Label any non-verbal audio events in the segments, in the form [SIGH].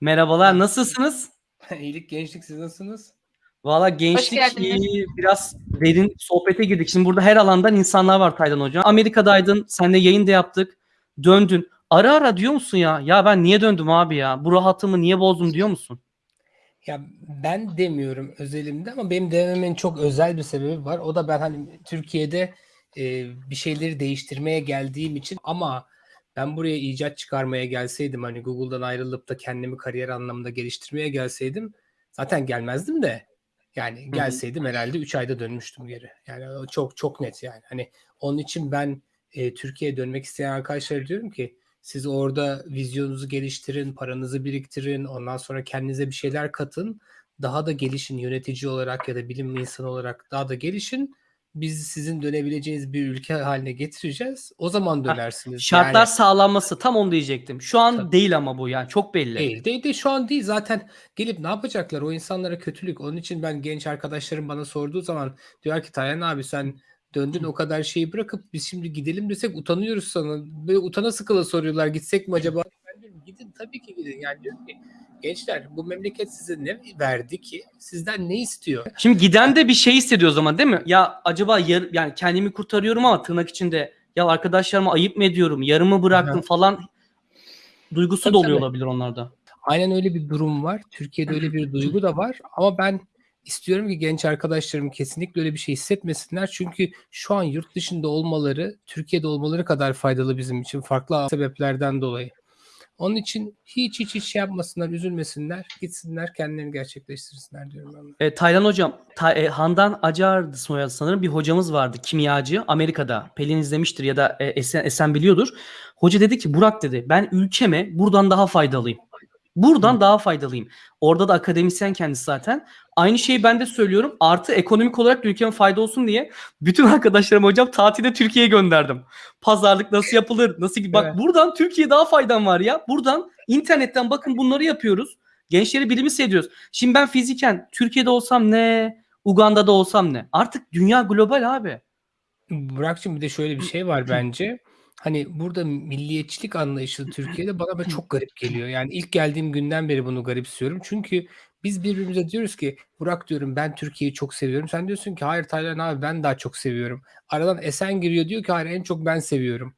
Merhabalar, nasılsınız? [LAUGHS] İyilik, gençlik siz nasılsınız? Valla gençlik biraz derin sohbete girdik. Şimdi burada her alandan insanlar var Taylan Hocam. Amerika'daydın, seninle yayın da yaptık. Döndün. Ara ara diyor musun ya? Ya ben niye döndüm abi ya? Bu rahatımı niye bozdum diyor musun? Ya ben demiyorum özelimde ama benim demememin çok özel bir sebebi var. O da ben hani Türkiye'de e, bir şeyleri değiştirmeye geldiğim için ama ben buraya icat çıkarmaya gelseydim hani Google'dan ayrılıp da kendimi kariyer anlamında geliştirmeye gelseydim zaten gelmezdim de yani gelseydim herhalde 3 ayda dönmüştüm geri. Yani çok çok net yani. Hani onun için ben e, Türkiye'ye dönmek isteyen arkadaşlara diyorum ki siz orada vizyonunuzu geliştirin, paranızı biriktirin, ondan sonra kendinize bir şeyler katın. Daha da gelişin yönetici olarak ya da bilim insanı olarak daha da gelişin. Biz sizin dönebileceğiniz bir ülke haline getireceğiz. O zaman dönersiniz. şartlar Yani sağlanması tam onu diyecektim. Şu an tabii. değil ama bu yani çok belli. Değil. Değil de şu an değil. Zaten gelip ne yapacaklar? O insanlara kötülük. Onun için ben genç arkadaşlarım bana sorduğu zaman diyor ki Taylan abi sen döndün o kadar şeyi bırakıp biz şimdi gidelim desek utanıyoruz sana. Böyle utana sıkıla soruyorlar gitsek mi acaba? Gidin tabii ki gidin. Yani diyorum ki gençler bu memleket size ne verdi ki? Sizden ne istiyor? Şimdi giden de bir şey hissediyor o zaman değil mi? Ya acaba yar, yani kendimi kurtarıyorum ama tırnak içinde ya arkadaşlarıma ayıp mı ediyorum? Yarımı bıraktım falan duygusu Tabii da oluyor tabii. olabilir onlarda. Aynen öyle bir durum var. Türkiye'de öyle bir duygu da var ama ben istiyorum ki genç arkadaşlarım kesinlikle öyle bir şey hissetmesinler. Çünkü şu an yurt dışında olmaları, Türkiye'de olmaları kadar faydalı bizim için farklı sebeplerden dolayı. Onun için hiç hiç hiç şey yapmasınlar, üzülmesinler, gitsinler, kendilerini gerçekleştirsinler diyorum ben. E, Taylan hocam, Ta- e, Handan Acar'dı soyadı sanırım bir hocamız vardı kimyacı Amerika'da. Pelin izlemiştir ya da e, Esen, Esen biliyordur. Hoca dedi ki Burak dedi ben ülkeme buradan daha faydalıyım. Buradan Hı. daha faydalıyım. Orada da akademisyen kendisi zaten. Aynı şeyi ben de söylüyorum. Artı ekonomik olarak da ülkeme fayda olsun diye bütün [LAUGHS] arkadaşlarım hocam tatilde Türkiye'ye gönderdim. Pazarlık nasıl yapılır? Nasıl bak Evet. buradan Türkiye daha faydan var ya. Buradan internetten bakın bunları yapıyoruz. Gençleri bilimi seviyoruz. Şimdi ben fiziken Türkiye'de olsam ne, Uganda'da olsam ne? Artık dünya global abi. Burak'cığım bir de şöyle bir şey var [CLEARS THROAT] bence. Hani burada milliyetçilik anlayışı Türkiye'de bana böyle çok garip geliyor. Yani ilk geldiğim günden beri bunu garipsiyorum. Çünkü biz birbirimize diyoruz ki Burak diyorum ben Türkiye'yi çok seviyorum. Sen diyorsun ki hayır Taylan abi ben daha çok seviyorum. Aradan Esen giriyor diyor ki hayır en çok ben seviyorum.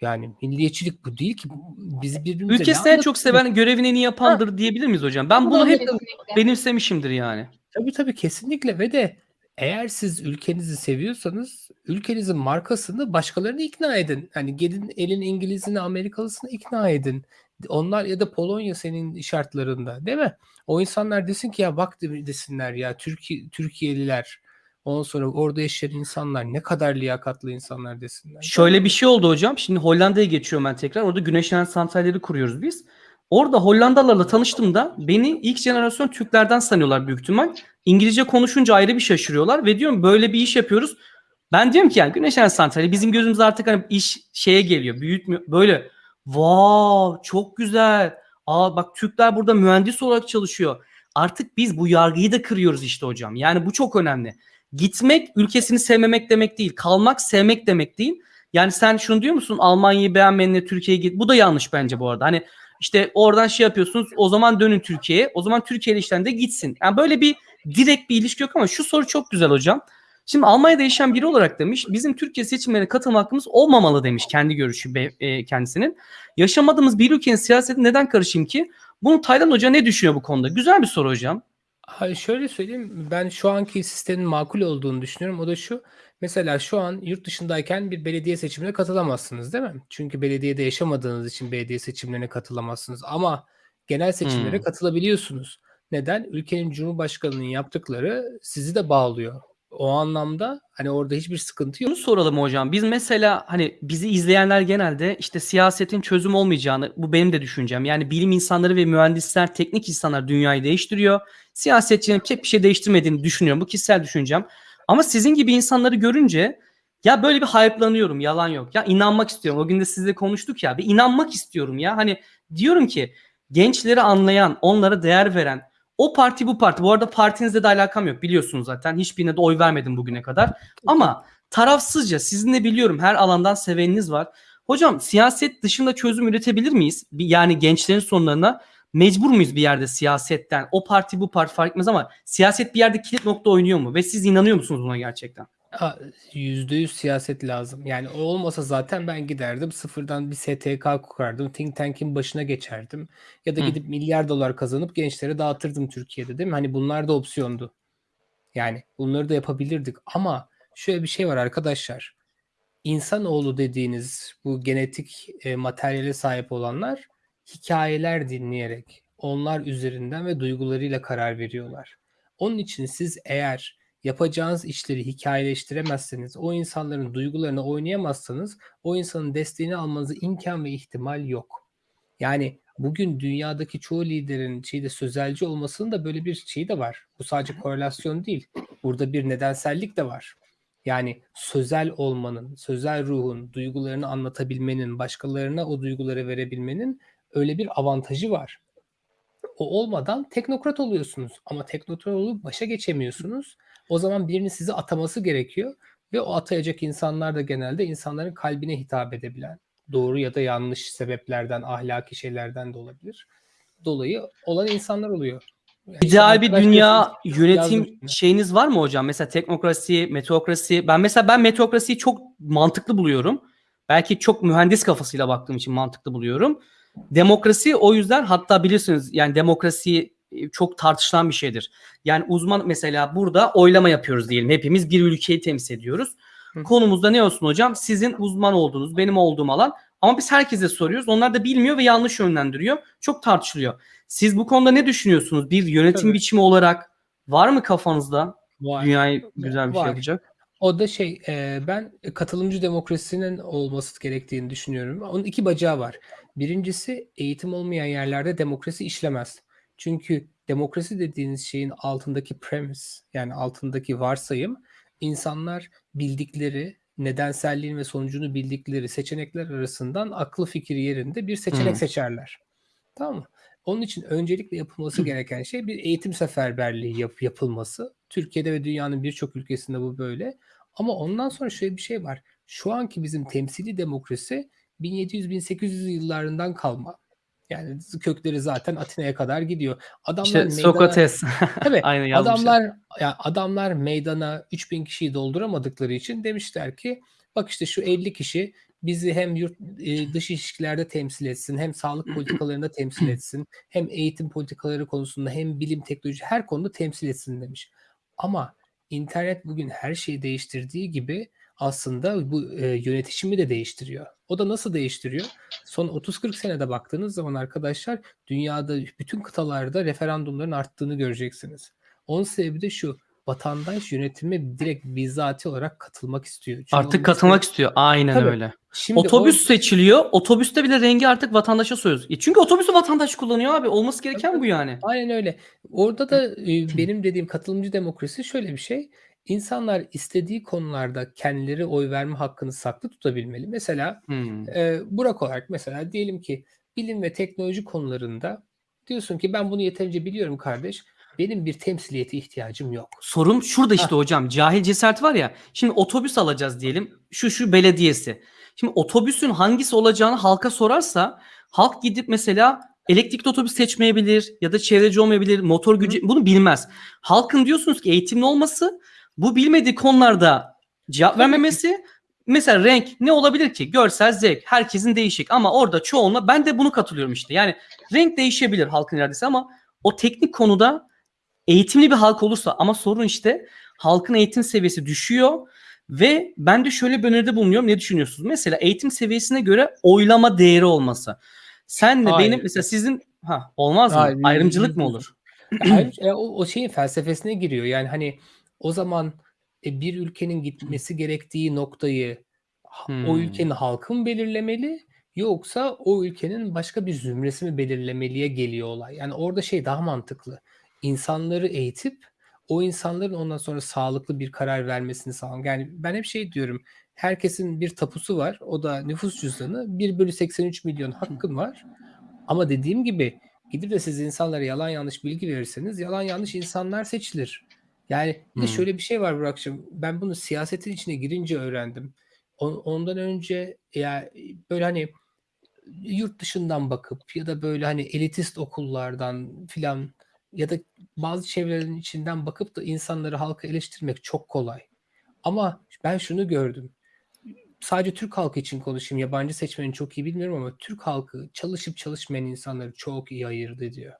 Yani milliyetçilik bu değil ki. Biz birbirimize ne Ülkesini en çok anlatıyoruz? seven, görevini en iyi yapandır diyebilir miyiz hocam? Ben bunu hep benimsemişimdir yani. Tabii tabii kesinlikle ve de eğer siz ülkenizi seviyorsanız ülkenizin markasını başkalarını ikna edin. Hani gelin elin İngilizini, Amerikalısını ikna edin. Onlar ya da Polonya senin şartlarında değil mi? O insanlar desin ki ya bak de- desinler ya Türkiye Türkiye'liler ondan sonra orada yaşayan insanlar ne kadar liyakatlı insanlar desinler. Şöyle bir şey oldu hocam. Şimdi Hollanda'ya geçiyorum ben tekrar. Orada güneş enerji santralleri kuruyoruz biz. Orada Hollandalılarla tanıştığımda beni ilk jenerasyon Türklerden sanıyorlar büyük ihtimal. İngilizce konuşunca ayrı bir şaşırıyorlar ve diyorum böyle bir iş yapıyoruz. Ben diyorum ki yani güneş enerji santrali bizim gözümüzde artık hani iş şeye geliyor. Büyütmüyor. Böyle wow çok güzel. Aa bak Türkler burada mühendis olarak çalışıyor. Artık biz bu yargıyı da kırıyoruz işte hocam. Yani bu çok önemli. Gitmek ülkesini sevmemek demek değil. Kalmak sevmek demek değil. Yani sen şunu diyor musun? Almanya'yı beğenmeyenle Türkiye'ye git. Bu da yanlış bence bu arada. Hani işte oradan şey yapıyorsunuz. O zaman dönün Türkiye'ye. O zaman Türkiye'li işten de gitsin. Yani böyle bir direkt bir ilişki yok ama şu soru çok güzel hocam. Şimdi Almanya'da yaşayan biri olarak demiş bizim Türkiye seçimlerine katılma hakkımız olmamalı demiş kendi görüşü e, kendisinin. Yaşamadığımız bir ülkenin siyaseti neden karışayım ki? Bunu Taylan Hoca ne düşünüyor bu konuda? Güzel bir soru hocam. Hayır şöyle söyleyeyim ben şu anki sistemin makul olduğunu düşünüyorum. O da şu mesela şu an yurt dışındayken bir belediye seçimine katılamazsınız değil mi? Çünkü belediyede yaşamadığınız için belediye seçimlerine katılamazsınız ama genel seçimlere Hmm. katılabiliyorsunuz. Neden? Ülkenin cumhurbaşkanının yaptıkları sizi de bağlıyor. O anlamda hani orada hiçbir sıkıntı yok. Şunu soralım hocam. Biz mesela hani bizi izleyenler genelde işte siyasetin çözüm olmayacağını bu benim de düşüncem. Yani bilim insanları ve mühendisler, teknik insanlar dünyayı değiştiriyor. Siyasetçinin pek bir şey değiştirmediğini düşünüyorum. Bu kişisel düşüncem. Ama sizin gibi insanları görünce ya böyle bir hype'lanıyorum. Yalan yok. Ya inanmak istiyorum. O gün de sizle konuştuk ya. Bir inanmak istiyorum ya. Hani diyorum ki gençleri anlayan, onlara değer veren o parti bu parti. Bu arada partinizle de alakam yok biliyorsunuz zaten. Hiçbirine de oy vermedim bugüne kadar. Ama tarafsızca sizin de biliyorum her alandan seveniniz var. Hocam siyaset dışında çözüm üretebilir miyiz? Yani gençlerin sorunlarına. Mecbur muyuz bir yerde siyasetten? O parti bu parti fark etmez ama siyaset bir yerde kilit nokta oynuyor mu? Ve siz inanıyor musunuz buna gerçekten? A %100 siyaset lazım. Yani o olmasa zaten ben giderdim sıfırdan bir STK kurardım. Think tank'in başına geçerdim. Ya da Hı. gidip milyar dolar kazanıp gençlere dağıtırdım Türkiye'de değil mi? Hani bunlar da opsiyondu. Yani bunları da yapabilirdik ama şöyle bir şey var arkadaşlar. İnsanoğlu dediğiniz bu genetik e, materyale sahip olanlar hikayeler dinleyerek onlar üzerinden ve duygularıyla karar veriyorlar. Onun için siz eğer yapacağınız işleri hikayeleştiremezseniz, o insanların duygularını oynayamazsanız o insanın desteğini almanıza imkan ve ihtimal yok. Yani bugün dünyadaki çoğu liderin şeyde sözelci olmasının da böyle bir şeyi de var. Bu sadece korelasyon değil. Burada bir nedensellik de var. Yani sözel olmanın, sözel ruhun, duygularını anlatabilmenin, başkalarına o duyguları verebilmenin öyle bir avantajı var. O olmadan teknokrat oluyorsunuz ama teknokrat olup başa geçemiyorsunuz. O zaman birinin sizi ataması gerekiyor ve o atayacak insanlar da genelde insanların kalbine hitap edebilen, doğru ya da yanlış sebeplerden, ahlaki şeylerden de olabilir. Dolayı olan insanlar oluyor. Yani İdeal bir dünya yönetim yazdım şeyiniz var mı hocam? Mesela teknokrasi, meteokrasi. Ben mesela ben meteokrasiyi çok mantıklı buluyorum. Belki çok mühendis kafasıyla baktığım için mantıklı buluyorum. Demokrasi o yüzden hatta bilirsiniz yani demokrasi e, çok tartışılan bir şeydir. Yani uzman mesela burada oylama yapıyoruz diyelim. Hepimiz bir ülkeyi temsil ediyoruz. Hı. Konumuzda ne olsun hocam? Sizin uzman olduğunuz, benim olduğum alan. Ama biz herkese soruyoruz. Onlar da bilmiyor ve yanlış yönlendiriyor. Çok tartışılıyor. Siz bu konuda ne düşünüyorsunuz? Bir yönetim Tabii. biçimi olarak var mı kafanızda Var. dünyayı güzel bir Var. şey yapacak? O da şey, e, ben katılımcı demokrasinin olması gerektiğini düşünüyorum. Onun iki bacağı var. Birincisi eğitim olmayan yerlerde demokrasi işlemez. Çünkü demokrasi dediğiniz şeyin altındaki premise yani altındaki varsayım insanlar bildikleri nedenselliğin ve sonucunu bildikleri seçenekler arasından aklı fikir yerinde bir seçenek Hmm. seçerler. Tamam mı? Onun için öncelikle yapılması gereken şey bir eğitim seferberliği yap- yapılması. Türkiye'de ve dünyanın birçok ülkesinde bu böyle. Ama ondan sonra şöyle bir şey var. Şu anki bizim temsili demokrasi 1700-1800 yıllarından kalma. Yani kökleri zaten Atina'ya kadar gidiyor. Adamlar İşte meydana Sokrates. Tabii [LAUGHS] Aynen yazmışlar. adamlar ya adamlar meydana 3000 kişiyi dolduramadıkları için demişler ki bak işte şu 50 kişi bizi hem yurt e, dış ilişkilerde temsil etsin, hem sağlık politikalarında temsil etsin, hem eğitim politikaları konusunda, hem bilim teknoloji her konuda temsil etsin demiş. Ama internet bugün her şeyi değiştirdiği gibi aslında bu e, yönetişimi de değiştiriyor. O da nasıl değiştiriyor? Son 30-40 senede baktığınız zaman arkadaşlar dünyada bütün kıtalarda referandumların arttığını göreceksiniz. Onun sebebi de şu. Vatandaş yönetime direkt bizzati olarak katılmak istiyor. Çünkü Artık katılmak mesela- istiyor. Aynen Tabii. öyle. Şimdi Otobüs o- seçiliyor. Otobüste bile rengi artık vatandaşa soruyoruz. E çünkü otobüsü vatandaş kullanıyor abi. Olması gereken Tabii. bu yani. Aynen öyle. Orada da e, benim dediğim katılımcı demokrasi şöyle bir şey. İnsanlar istediği konularda kendileri oy verme hakkını saklı tutabilmeli. Mesela Hmm. e, Burak olarak mesela diyelim ki bilim ve teknoloji konularında diyorsun ki ben bunu yeterince biliyorum kardeş. Benim bir temsiliyete ihtiyacım yok. Sorun şurada işte Hah. hocam. Cahil cesaret var ya. Şimdi otobüs alacağız diyelim. Şu şu belediyesi. Şimdi otobüsün hangisi olacağını halka sorarsa halk gidip mesela elektrikli otobüs seçmeyebilir ya da çevreci olmayabilir, motor gücü bunu bilmez. Halkın diyorsunuz ki eğitimli olması bu bilmediği konularda cevap vermemesi mesela renk ne olabilir ki? Görsel zevk. Herkesin değişik ama orada çoğunla ben de bunu katılıyorum işte. Yani renk değişebilir halkın iradesi ama o teknik konuda eğitimli bir halk olursa ama sorun işte halkın eğitim seviyesi düşüyor ve ben de şöyle bir öneride bulunuyorum. Ne düşünüyorsunuz? Mesela eğitim seviyesine göre oylama değeri olması. Senle Hayır. benim mesela sizin ha olmaz mı? Hayır, Ayrımcılık mı olur? [CLEARS THROAT] Hayır, e, o, o şeyin felsefesine giriyor. Yani hani o zaman e, bir ülkenin gitmesi gerektiği noktayı ha- o Hmm. ülkenin halkı mı belirlemeli yoksa o ülkenin başka bir zümresi mi belirlemeliye geliyor olay. Yani orada şey daha mantıklı. İnsanları eğitip o insanların ondan sonra sağlıklı bir karar vermesini sağlamak. Yani ben hep şey diyorum. Herkesin bir tapusu var. O da nüfus cüzdanı. 1 bölü 83 milyon hakkın var. Ama dediğim gibi gidip de siz insanlara yalan yanlış bilgi verirseniz yalan yanlış insanlar seçilir. Yani bir de Hmm. şöyle bir şey var Burak'cığım. Ben bunu siyasetin içine girince öğrendim. On- ondan önce ya böyle hani yurt dışından bakıp ya da böyle hani elitist okullardan filan ya da bazı çevrelerin içinden bakıp da insanları halkı eleştirmek çok kolay. Ama ben şunu gördüm. Sadece Türk halkı için konuşayım. Yabancı seçmeni çok iyi bilmiyorum ama Türk halkı çalışıp çalışmayan insanları çok iyi ayırt ediyor.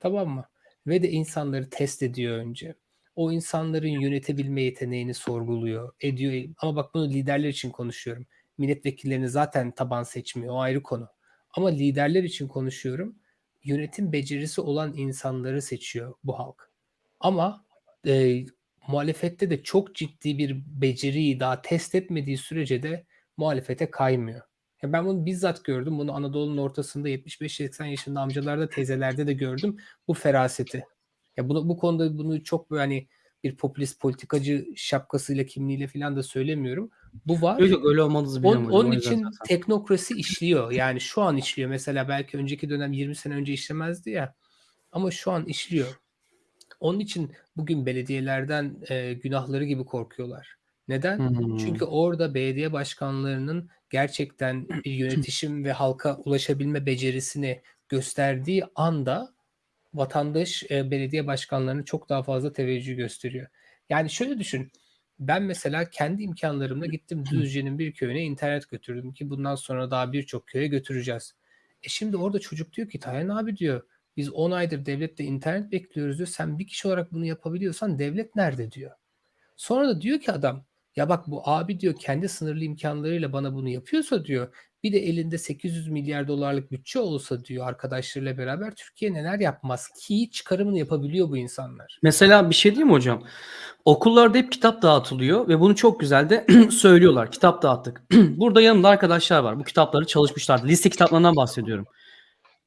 Tamam mı? Ve de insanları test ediyor önce. O insanların yönetebilme yeteneğini sorguluyor, ediyor. Ama bak bunu liderler için konuşuyorum. Milletvekillerini zaten taban seçmiyor. O ayrı konu. Ama liderler için konuşuyorum. Yönetim becerisi olan insanları seçiyor bu halk. Ama e, muhalefette de çok ciddi bir beceriyi daha test etmediği sürece de muhalefete kaymıyor. Ya ben bunu bizzat gördüm. Bunu Anadolu'nun ortasında 75-80 yaşında amcalarda, teyzelerde de gördüm. Bu feraseti. Ya bunu, bu konuda bunu çok böyle hani bir popülist politikacı şapkasıyla kimliğiyle falan da söylemiyorum. Bu var. Yok yok öyle olmadığınızı biliyorum Onun, hocam. onun için zaten. teknokrasi işliyor. Yani şu an işliyor. Mesela belki önceki dönem 20 sene önce işlemezdi ya. Ama şu an işliyor. Onun için bugün belediyelerden e, günahları gibi korkuyorlar. Neden? Hmm. Çünkü orada belediye başkanlarının gerçekten bir yönetişim ve halka ulaşabilme becerisini gösterdiği anda vatandaş e, belediye başkanlarına çok daha fazla teveccüh gösteriyor. Yani şöyle düşün. Ben mesela kendi imkanlarımla gittim Düzce'nin bir köyüne internet götürdüm ki bundan sonra daha birçok köye götüreceğiz. E şimdi orada çocuk diyor ki Taylan abi diyor biz 10 aydır devlette internet bekliyoruz diyor. Sen bir kişi olarak bunu yapabiliyorsan devlet nerede diyor. Sonra da diyor ki adam ya bak bu abi diyor kendi sınırlı imkanlarıyla bana bunu yapıyorsa diyor bir de elinde 800 milyar dolarlık bütçe olsa diyor arkadaşlarıyla beraber Türkiye neler yapmaz ki çıkarımını yapabiliyor bu insanlar. Mesela bir şey diyeyim hocam? Okullarda hep kitap dağıtılıyor ve bunu çok güzel de [CLEARS THROAT] söylüyorlar. Kitap dağıttık. [CLEARS THROAT] Burada yanımda arkadaşlar var. Bu kitapları çalışmışlardı. Liste kitaplarından bahsediyorum.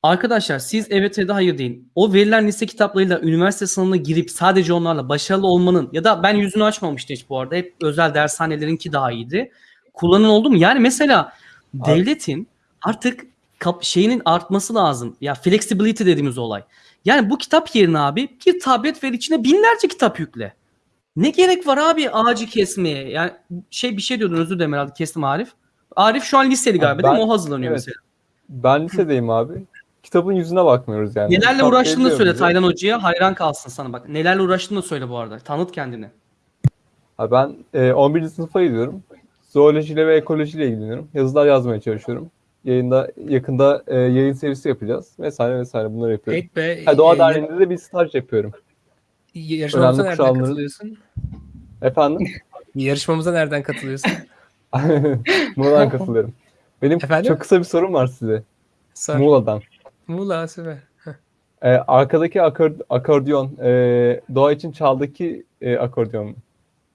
Arkadaşlar siz evet ya da hayır deyin. O verilen liste kitaplarıyla üniversite sınavına girip sadece onlarla başarılı olmanın ya da ben yüzünü açmamıştım hiç bu arada. Hep özel dershanelerinki daha iyiydi. Kullanın oldu mu? Yani mesela devletin artık kap- şeyinin artması lazım. Ya flexibility dediğimiz olay. Yani bu kitap yerine abi bir tablet ver içine binlerce kitap yükle. Ne gerek var abi ağacı kesmeye? Yani şey bir şey diyordun özür dilerim herhalde kestim Arif. Arif şu an liseli galiba değil mi? ben- O hazırlanıyor evet. mesela. Ben lisedeyim abi. Kitabın yüzüne bakmıyoruz yani. Nelerle Kitap uğraştığını da veriliyor söyle bize. Taylan Hoca'ya hayran kalsın sana bak. Nelerle uğraştığını da söyle bu arada. Tanıt kendini. Ha, ben e, 11. sınıfa gidiyorum. Zoolojiyle ve ekolojiyle ilgileniyorum. Yazılar yazmaya çalışıyorum. Yayında yakında e, yayın serisi yapacağız. Vesaire vesaire bunları yapıyorum. Pek be Ha, Doğa e, Derneği'nde de bir staj yapıyorum. yarışmamıza nereden kuşağımların- katılıyorsun? Efendim? [LAUGHS] Yarışmamıza nereden katılıyorsun? [LAUGHS] Muğla'dan katılıyorum. Benim Efendim? çok kısa bir sorum var size. Sor. Muğla'dan. Muğla süper. E, arkadaki akor- akordeon e, doğa için çaldaki e, akordeon mu?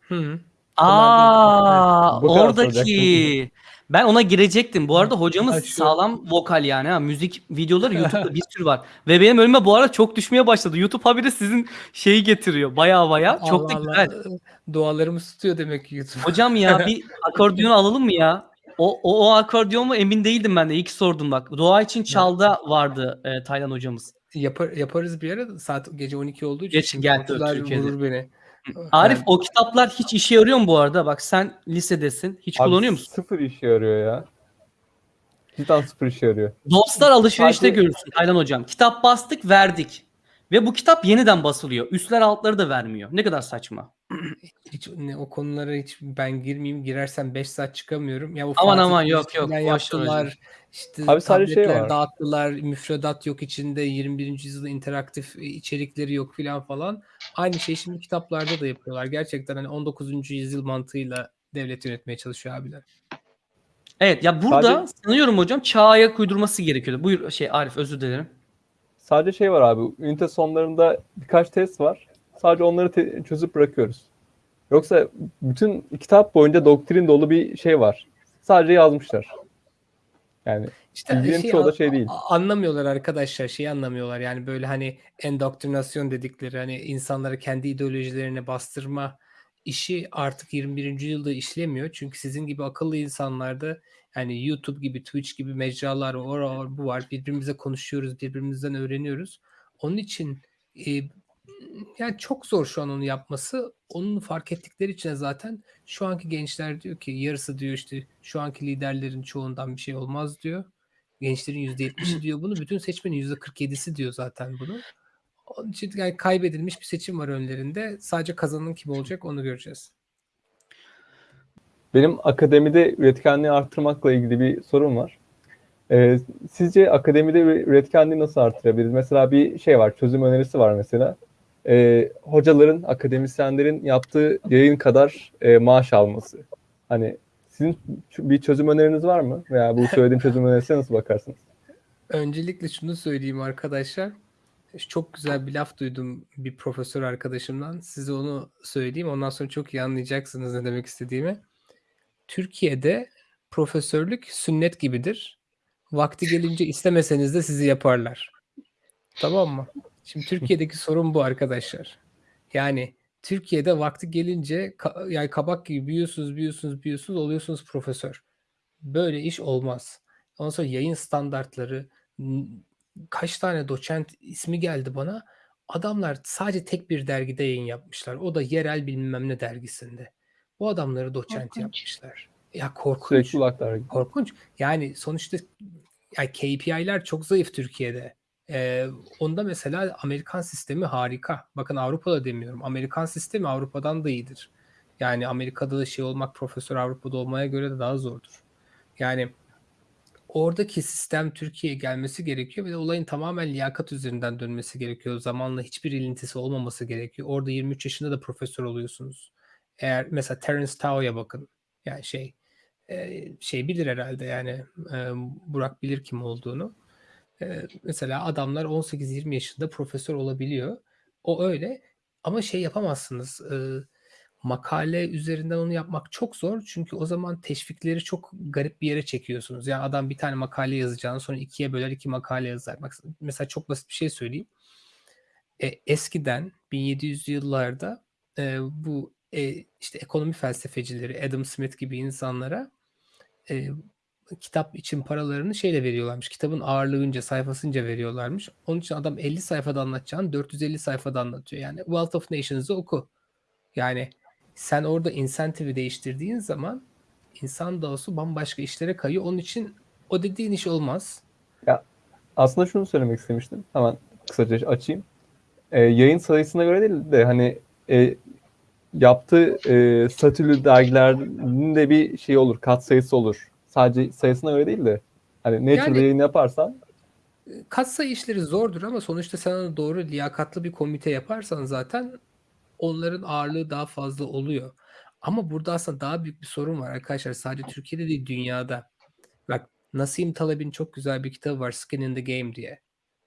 Hı -hı. Aa, Bu kadar oradaki. Ben ona girecektim. Bu arada hocamız Ha, şu- sağlam vokal yani. Ha. Müzik videoları [LAUGHS] YouTube'da bir sürü var. Ve benim önüme bu arada çok düşmeye başladı. YouTube haberi sizin şeyi getiriyor. Baya baya. Çok da Allah güzel. Allah. Dualarımız tutuyor demek ki YouTube. Hocam ya bir [LAUGHS] akordeon alalım mı ya? O, o, o akordeon mu emin değildim ben de. İlk sordum bak. Doğa için çalda vardı e, Taylan hocamız. Yapar, yaparız bir ara. Saat gece 12 olduğu için. Geç, şimdi gel, Türkiye'de. vurur beni. Arif o kitaplar hiç işe yarıyor mu bu arada? Bak sen lisedesin. Hiç Abi kullanıyor musun? Sıfır işe yarıyor ya. Cidden sıfır işe yarıyor. Dostlar alışverişte Sadece- görürsün Taylan hocam. Kitap bastık verdik. Ve bu kitap yeniden basılıyor. Üstler altları da vermiyor. Ne kadar saçma. [CLEARS THROAT] Hiç ne, o konulara hiç ben girmeyeyim. Girersem 5 saat çıkamıyorum. Ya o Aman Fatih aman, yok, yok, yaptılar. İşte Abi sadece şey var. dağıttılar. Müfredat yok içinde. 21. yüzyılda interaktif içerikleri yok filan falan. Aynı şey şimdi kitaplarda da yapıyorlar. Gerçekten hani 19. yüzyıl mantığıyla devlet yönetmeye çalışıyor abiler. Evet ya burada Sadece- sanıyorum hocam çağa ayak uydurması gerekiyordu. Buyur şey Arif özür dilerim. Sadece şey var abi. Ünite sonlarında birkaç test var. Sadece onları çözüp bırakıyoruz. Yoksa bütün kitap boyunca doktrin dolu bir şey var. Sadece yazmışlar. Yani İşte Bilginin çoğu da şey değil. Anlamıyorlar arkadaşlar. Şeyi anlamıyorlar. Yani böyle hani endoktrinasyon dedikleri hani insanları kendi ideolojilerine bastırma işi artık 21. yüzyılda işlemiyor. Çünkü sizin gibi akıllı insanlarda yani YouTube gibi, Twitch gibi mecralar var, o var, bu var. Birbirimize konuşuyoruz, birbirimizden öğreniyoruz. Onun için e, yani çok zor şu an onu yapması. Onun fark ettikleri için zaten şu anki gençler diyor ki yarısı diyor işte şu anki liderlerin çoğundan bir şey olmaz diyor. Gençlerin %70'i diyor bunu. Bütün seçmenin %47'si diyor zaten bunu. Onun için yani kaybedilmiş bir seçim var önlerinde. Sadece kazanan kim olacak onu göreceğiz. Benim akademide üretkenliği arttırmakla ilgili bir sorum var. Ee, sizce akademide üretkenliği nasıl arttırabiliriz? Mesela bir şey var, çözüm önerisi var mesela. Ee, hocaların, akademisyenlerin yaptığı yayın kadar e, maaş alması. Hani sizin bir çözüm öneriniz var mı? Veya bu söylediğim çözüm önerisine nasıl bakarsınız? Öncelikle şunu söyleyeyim arkadaşlar. Çok güzel bir laf duydum bir profesör arkadaşımdan. Size onu söyleyeyim. Ondan sonra çok iyi anlayacaksınız ne demek istediğimi. Türkiye'de profesörlük sünnet gibidir. Vakti gelince istemeseniz de sizi yaparlar. Tamam mı? Şimdi Türkiye'deki sorun bu arkadaşlar. Yani Türkiye'de vakti gelince ka- yani kabak gibi büyüyorsunuz, büyüyorsunuz, büyüyorsunuz, oluyorsunuz profesör. Böyle iş olmaz. Ondan sonra yayın standartları, kaç tane doçent ismi geldi bana. Adamlar sadece tek bir dergide yayın yapmışlar. O da yerel bilmem ne dergisinde. Bu adamları doçent Korkunç. yapmışlar. Ya korkunç. Sürekli. Korkunç. Yani sonuçta yani KPI'ler çok zayıf Türkiye'de. Ee, onda mesela Amerikan sistemi harika. Bakın Avrupa'da demiyorum. Amerikan sistemi Avrupa'dan da iyidir. Yani Amerika'da da şey olmak profesör Avrupa'da olmaya göre de daha zordur. Yani oradaki sistem Türkiye'ye gelmesi gerekiyor ve de olayın tamamen liyakat üzerinden dönmesi gerekiyor. Zamanla hiçbir ilintisi olmaması gerekiyor. Orada 23 yaşında da profesör oluyorsunuz. Eğer mesela Terence Tao'ya bakın. Yani şey şey bilir herhalde yani Burak bilir kim olduğunu. Mesela adamlar 18-20 yaşında profesör olabiliyor. O öyle ama şey yapamazsınız. Makale üzerinden onu yapmak çok zor. Çünkü o zaman teşvikleri çok garip bir yere çekiyorsunuz. Yani adam bir tane makale yazacağını sonra ikiye böler iki makale yazar. Bak, mesela çok basit bir şey söyleyeyim. E, eskiden 1700'lü yıllarda bu e, işte ekonomi felsefecileri Adam Smith gibi insanlara e, kitap için paralarını şeyle veriyorlarmış. Kitabın ağırlığınca, sayfasınca veriyorlarmış. Onun için adam 50 sayfada anlatacağını 450 sayfada anlatıyor. Yani Wealth of Nations'ı oku. Yani sen orada incentive'i değiştirdiğin zaman insan doğası bambaşka işlere kayıyor. Onun için o dediğin iş olmaz. Aslında şunu söylemek istemiştim. Hemen kısaca açayım. Ee, yayın sayısına göre değil de hani e, yaptığı e, statülü dergilerin de bir şey olur, kat sayısı olur. Sadece sayısına göre değil de hani Nature'da Yani- yayın yaparsan Katsayı işleri zordur ama sonuçta sen onu doğru liyakatlı bir komite yaparsan zaten onların ağırlığı daha fazla oluyor. Ama burada aslında daha büyük bir sorun var arkadaşlar. Sadece Türkiye'de değil dünyada. Bak Nasim Taleb'in çok güzel bir kitabı var Skin in the Game diye.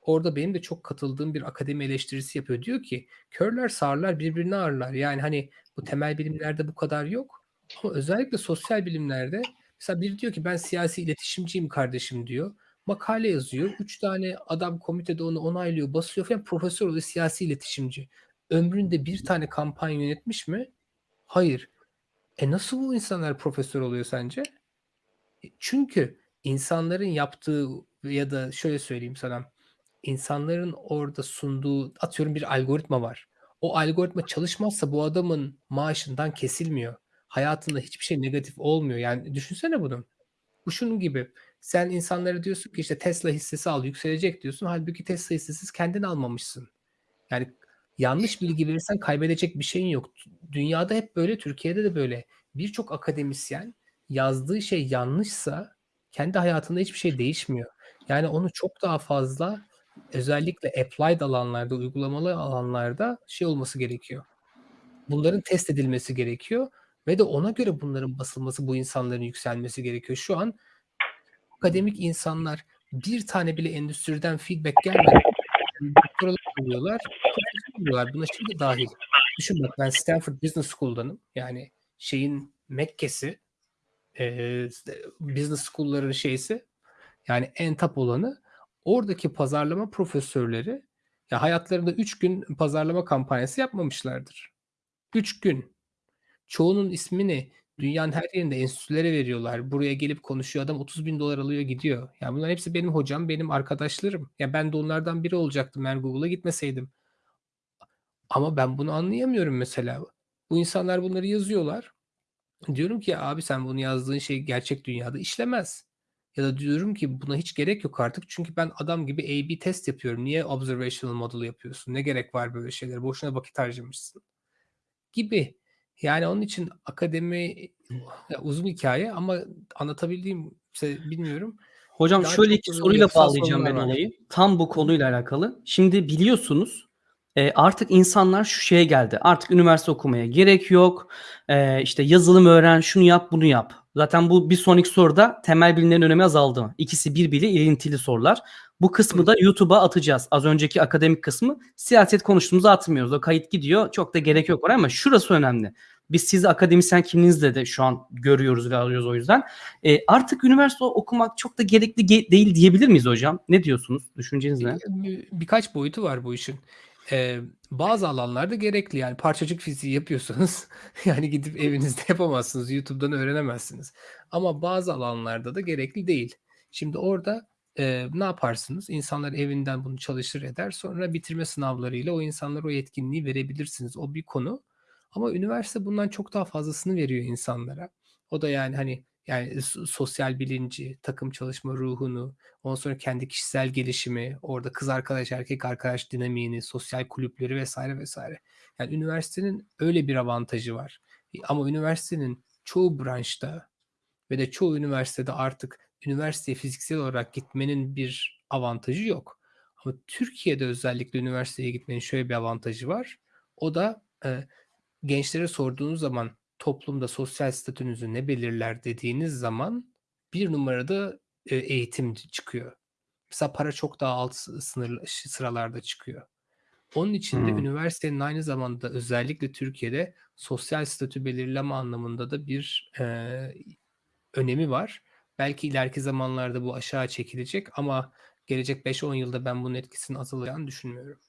Orada benim de çok katıldığım bir akademi eleştirisi yapıyor. Diyor ki körler sağırlar birbirini ağırlar. Yani hani bu temel bilimlerde bu kadar yok. Ama özellikle sosyal bilimlerde mesela biri diyor ki ben siyasi iletişimciyim kardeşim diyor. Makale yazıyor. Üç tane adam komitede onu onaylıyor, basıyor falan. Profesör oluyor, siyasi iletişimci. Ömründe bir tane kampanya yönetmiş mi? Hayır. E nasıl bu insanlar profesör oluyor sence? E Çünkü insanların yaptığı ya da şöyle söyleyeyim sana. İnsanların orada sunduğu atıyorum bir algoritma var. O algoritma çalışmazsa bu adamın maaşından kesilmiyor. Hayatında hiçbir şey negatif olmuyor. Yani düşünsene bunu. Bu şunun gibi. Sen insanlara diyorsun ki işte Tesla hissesi al yükselecek diyorsun. Halbuki Tesla hissesi kendin almamışsın. Yani yanlış bilgi verirsen kaybedecek bir şeyin yok. Dünyada hep böyle, Türkiye'de de böyle. Birçok akademisyen yazdığı şey yanlışsa kendi hayatında hiçbir şey değişmiyor. Yani onu çok daha fazla özellikle applied alanlarda, uygulamalı alanlarda şey olması gerekiyor. Bunların test edilmesi gerekiyor ve de ona göre bunların basılması, bu insanların yükselmesi gerekiyor. Şu an akademik insanlar bir tane bile endüstriden feedback gelmeden doktoralar oluyorlar. Buna şey de dahil. Düşün bak ben Stanford Business School'danım. Yani şeyin Mekke'si, eee, business school'ların şeysi yani en top olanı oradaki pazarlama profesörleri ya hayatlarında 3 gün pazarlama kampanyası yapmamışlardır. 3 gün. Çoğunun ismini dünyanın her yerinde enstitülere veriyorlar. Buraya gelip konuşuyor. Adam 30 bin dolar alıyor gidiyor. Yani bunlar hepsi benim hocam, benim arkadaşlarım. Ya ben de onlardan biri olacaktım eğer Google'a gitmeseydim. Ama ben bunu anlayamıyorum mesela. Bu insanlar bunları yazıyorlar. Diyorum ki abi sen bunu yazdığın şey gerçek dünyada işlemez. Ya da diyorum ki buna hiç gerek yok artık çünkü ben adam gibi A/B test yapıyorum. Niye observational model yapıyorsun? Ne gerek var böyle şeylere? Boşuna vakit harcamışsın. Gibi. Yani onun için akademi uzun hikaye ama anlatabildiğimse bilmiyorum. Hocam Daha şöyle iki soruyla bağlayacağım ben olayı. Tam bu konuyla alakalı. Şimdi biliyorsunuz e, artık insanlar şu şeye geldi. Artık üniversite okumaya gerek yok. E, işte yazılım öğren, şunu yap, bunu yap. Zaten bu bir sonraki soruda temel bilimlerin önemi azaldı? İkisi birbiriyle ilintili sorular. Bu kısmı da YouTube'a atacağız. Az önceki akademik kısmı siyaset konuştuğumuzu atmıyoruz. O kayıt gidiyor. Çok da gerek yok oraya ama şurası önemli. Biz sizi akademisyen kimliğinizle de şu an görüyoruz ve alıyoruz o yüzden. E, artık üniversite okumak çok da gerekli ge- değil diyebilir miyiz hocam? Ne diyorsunuz? Düşünceniz ne? Bir- birkaç boyutu var bu işin. Ee, bazı alanlarda gerekli yani parçacık fiziği yapıyorsanız [LAUGHS] yani gidip evinizde yapamazsınız YouTube'dan öğrenemezsiniz ama bazı alanlarda da gerekli değil. Şimdi orada e, ne yaparsınız? İnsanlar evinden bunu çalışır eder sonra bitirme sınavlarıyla o insanlara o yetkinliği verebilirsiniz. O bir konu ama üniversite bundan çok daha fazlasını veriyor insanlara. O da yani hani yani so- sosyal bilinci, takım çalışma ruhunu, Ondan sonra kendi kişisel gelişimi, orada kız arkadaş, erkek arkadaş dinamiğini, sosyal kulüpleri vesaire vesaire. Yani üniversitenin öyle bir avantajı var. E, Ama üniversitenin çoğu branşta ve de çoğu üniversitede artık üniversiteye fiziksel olarak gitmenin bir avantajı yok. Ama Türkiye'de özellikle üniversiteye gitmenin şöyle bir avantajı var. O da e, gençlere sorduğunuz zaman toplumda sosyal statünüzü ne belirler dediğiniz zaman bir numarada e, eğitim çıkıyor. Mesela para çok daha alt sı- sınır sıralarda çıkıyor. Onun için de Hmm. üniversitenin aynı zamanda özellikle Türkiye'de sosyal statü belirleme anlamında da bir e, önemi var. Belki ileriki zamanlarda bu aşağı çekilecek ama gelecek 5-10 yılda ben bunun etkisinin azalacağını düşünmüyorum.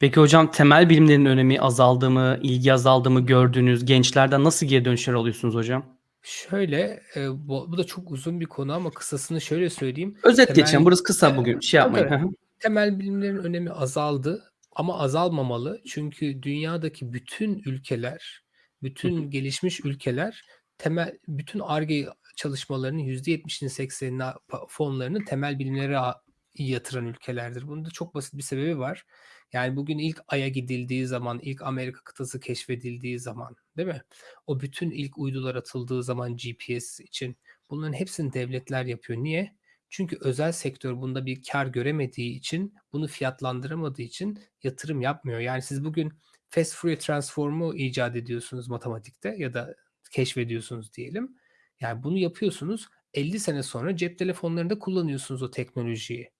Peki hocam temel bilimlerin önemi azaldı mı, ilgi azaldı mı gördüğünüz gençlerden nasıl geri dönüşler alıyorsunuz hocam? Şöyle, e, bu, bu da çok uzun bir konu ama kısasını şöyle söyleyeyim. Özet Temel- geçelim. Burası kısa bugün. Şey yapmayın. Hı. temel bilimlerin önemi azaldı ama azalmamalı. Çünkü dünyadaki bütün ülkeler, bütün gelişmiş ülkeler temel bütün Ar-Ge çalışmalarının %70'ini 80'ini pa- fonlarını temel bilimlere a- yatıran ülkelerdir. Bunun da çok basit bir sebebi var. Yani bugün ilk Ay'a gidildiği zaman, ilk Amerika kıtası keşfedildiği zaman, değil mi? O bütün ilk uydular atıldığı zaman GPS için bunların hepsini devletler yapıyor. Niye? Çünkü özel sektör bunda bir kar göremediği için, bunu fiyatlandıramadığı için yatırım yapmıyor. Yani siz bugün fast Fourier transformu icat ediyorsunuz matematikte ya da keşfediyorsunuz diyelim. Yani bunu yapıyorsunuz. 50 sene sonra cep telefonlarında kullanıyorsunuz o teknolojiyi.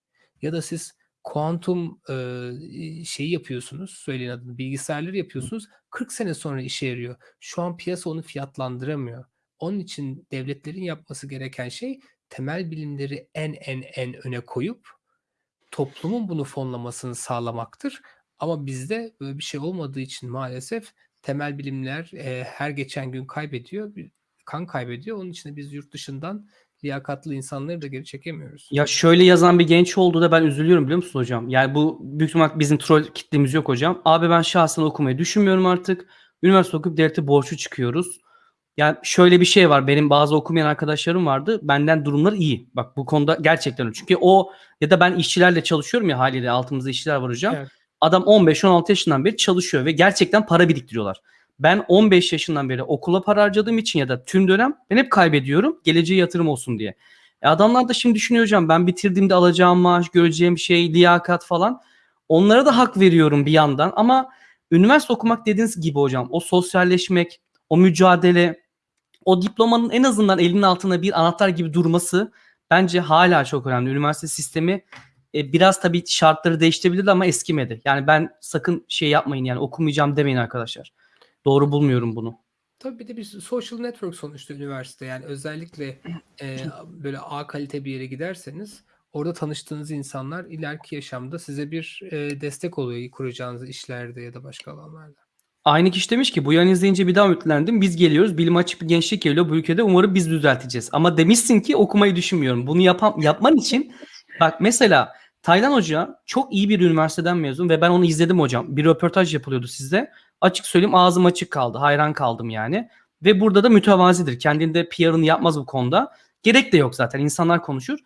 Ya da siz kuantum e, şeyi yapıyorsunuz, söyleyin adını, bilgisayarları yapıyorsunuz. 40 sene sonra işe yarıyor. Şu an piyasa onu fiyatlandıramıyor. Onun için devletlerin yapması gereken şey temel bilimleri en en en öne koyup toplumun bunu fonlamasını sağlamaktır. Ama bizde böyle bir şey olmadığı için maalesef temel bilimler e, her geçen gün kaybediyor, kan kaybediyor. Onun için de biz yurt dışından liyakatlı insanları da geri çekemiyoruz. Ya şöyle yazan bir genç oldu da ben üzülüyorum biliyor musun hocam? Yani bu büyük ihtimal bizim troll kitlemiz yok hocam. Abi ben şahsen okumayı düşünmüyorum artık. Üniversite okuyup devlete borçlu çıkıyoruz. Yani şöyle bir şey var. Benim bazı okumayan arkadaşlarım vardı. Benden durumları iyi. Bak bu konuda gerçekten. Çünkü o ya da ben işçilerle çalışıyorum ya haliyle altımızda işçiler var hocam. Evet. Adam 15-16 yaşından beri çalışıyor ve gerçekten para biriktiriyorlar. Ben 15 yaşından beri okula para harcadığım için ya da tüm dönem ben hep kaybediyorum. Geleceğe yatırım olsun diye. E adamlar da şimdi düşünüyor hocam ben bitirdiğimde alacağım maaş, göreceğim şey, liyakat falan. Onlara da hak veriyorum bir yandan ama üniversite okumak dediğiniz gibi hocam o sosyalleşmek, o mücadele, o diplomanın en azından elinin altına bir anahtar gibi durması bence hala çok önemli. Üniversite sistemi e, biraz tabii şartları değiştirebilir ama eskimedi. Yani ben sakın şey yapmayın yani okumayacağım demeyin arkadaşlar. Doğru bulmuyorum bunu. Tabii bir de bir social network sonuçta üniversite. Yani özellikle e, böyle A kalite bir yere giderseniz orada tanıştığınız insanlar ileriki yaşamda size bir e, destek oluyor kuracağınız işlerde ya da başka alanlarda. Aynı kişi demiş ki bu yayını izleyince bir daha ümitlendim. Biz geliyoruz. Bilim açık bir gençlik geliyor bu ülkede. Umarım biz düzelteceğiz. Ama demişsin ki okumayı düşünmüyorum. Bunu yapan, yapman için bak mesela Taylan Hoca çok iyi bir üniversiteden mezun ve ben onu izledim hocam. Bir röportaj yapılıyordu sizde. Açık söyleyeyim ağzım açık kaldı. Hayran kaldım yani. Ve burada da mütevazidir. Kendinde PR'ını yapmaz bu konuda. Gerek de yok zaten. İnsanlar konuşur.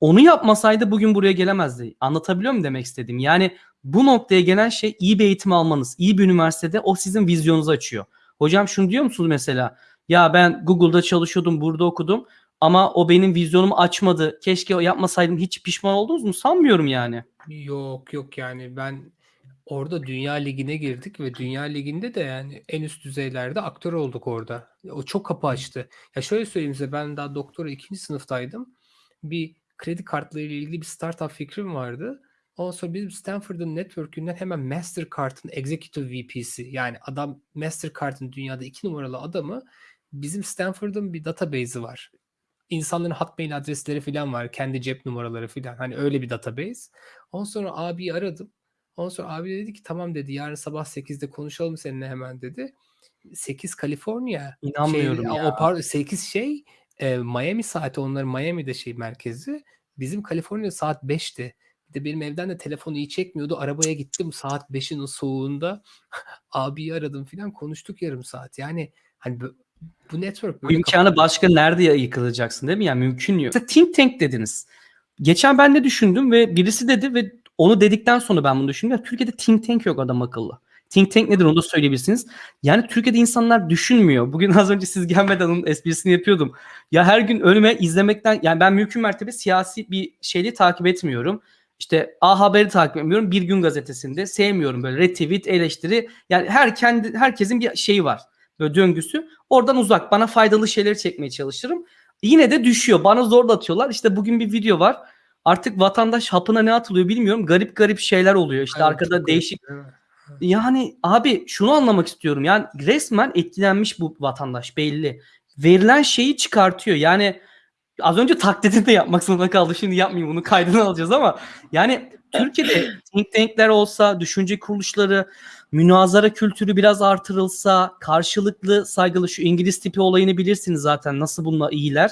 Onu yapmasaydı bugün buraya gelemezdi. Anlatabiliyor muyum demek istediğim? Yani bu noktaya gelen şey iyi bir eğitim almanız. iyi bir üniversitede o sizin vizyonunuzu açıyor. Hocam şunu diyor musunuz mesela? Ya ben Google'da çalışıyordum, burada okudum ama o benim vizyonumu açmadı. Keşke yapmasaydım. Hiç pişman oldunuz mu? Sanmıyorum yani. Yok yok yani ben orada Dünya Ligi'ne girdik ve Dünya Ligi'nde de yani en üst düzeylerde aktör olduk orada. O çok kapı açtı. Ya şöyle söyleyeyim size ben daha doktora ikinci sınıftaydım. Bir kredi kartları ile ilgili bir startup fikrim vardı. Ondan sonra bizim Stanford'ın network'ünden hemen Mastercard'ın executive VP'si yani adam Mastercard'ın dünyada iki numaralı adamı bizim Stanford'ın bir database'i var. İnsanların hotmail adresleri falan var. Kendi cep numaraları falan. Hani öyle bir database. Ondan sonra abiyi aradım. Ondan sonra abi dedi ki tamam dedi yarın sabah 8'de konuşalım seninle hemen dedi. 8 Kaliforniya. İnanmıyorum şey, ya. O pardon 8 şey e, Miami saati onların Miami'de şey merkezi. Bizim Kaliforniya saat 5'ti. Bir de benim evden de telefonu iyi çekmiyordu. Arabaya gittim saat 5'in o soğuğunda. [LAUGHS] abiyi aradım falan konuştuk yarım saat. Yani hani bu, network Bu imkanı başka nerede yıkılacaksın değil mi? Yani mümkün yok. Mesela think tank dediniz. Geçen ben de düşündüm ve birisi dedi ve onu dedikten sonra ben bunu düşündüm. Türkiye'de think tank yok adam akıllı. Think tank nedir onu da söyleyebilirsiniz. Yani Türkiye'de insanlar düşünmüyor. Bugün az önce siz gelmeden onun esprisini yapıyordum. Ya her gün önüme izlemekten yani ben mümkün mertebe siyasi bir şeyi takip etmiyorum. İşte A Haber'i takip etmiyorum. Bir Gün Gazetesi'nde sevmiyorum böyle retweet, eleştiri. Yani her kendi herkesin bir şeyi var. Böyle döngüsü. Oradan uzak. Bana faydalı şeyleri çekmeye çalışırım. Yine de düşüyor. Bana zorlatıyorlar. İşte bugün bir video var. Artık vatandaş hapına ne atılıyor bilmiyorum. Garip garip şeyler oluyor. İşte Evet, arkada değişik mi? yani abi şunu anlamak istiyorum. Yani resmen etkilenmiş bu vatandaş belli. Verilen şeyi çıkartıyor. Yani az önce taklidini de yapmak zorunda kaldı. Şimdi yapmayayım bunu kaydını [LAUGHS] alacağız ama yani Türkiye'de think tankler olsa, düşünce kuruluşları, münazara kültürü biraz artırılsa, karşılıklı saygılı şu İngiliz tipi olayını bilirsiniz zaten nasıl bununla iyiler.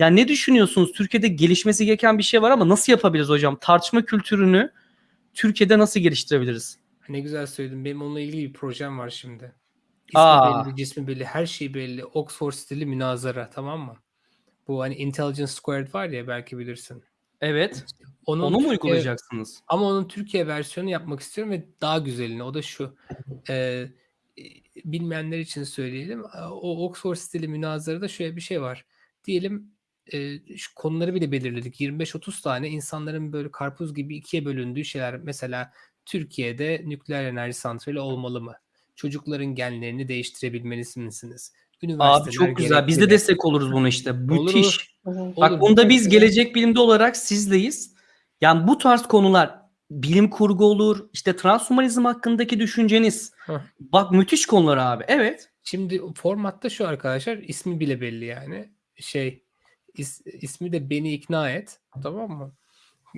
Yani ne düşünüyorsunuz? Türkiye'de gelişmesi gereken bir şey var ama nasıl yapabiliriz hocam? Tartışma kültürünü Türkiye'de nasıl geliştirebiliriz? Ne güzel söyledin. Benim onunla ilgili bir projem var şimdi. İsmi Aa. belli, cismi belli, her şey belli. Oxford stili münazara tamam mı? Bu hani Intelligence Squared var ya belki bilirsin. Evet. Onun Onu mu Türkiye- uygulayacaksınız? Ama onun Türkiye versiyonu yapmak istiyorum ve daha güzelini. O da şu. e, e, bilmeyenler için söyleyelim. E, O Oxford stili münazarada şöyle bir şey var. Diyelim e, şu konuları bile belirledik. 25-30 tane insanların böyle karpuz gibi ikiye bölündüğü şeyler. Mesela Türkiye'de nükleer enerji santrali olmalı mı? Çocukların genlerini değiştirebilmeli misiniz? Abi çok güzel. Biz de destek oluruz buna işte. Olur, Müthiş. olur. Bak bunda biz gelecek bilimde olarak sizdeyiz. Yani bu tarz konular bilim kurgu olur, işte transhumanizm hakkındaki düşünceniz. Hah. Bak müthiş konular abi. Evet. Şimdi formatta şu arkadaşlar ismi bile belli yani. Şey is- ismi de beni ikna et. Tamam mı?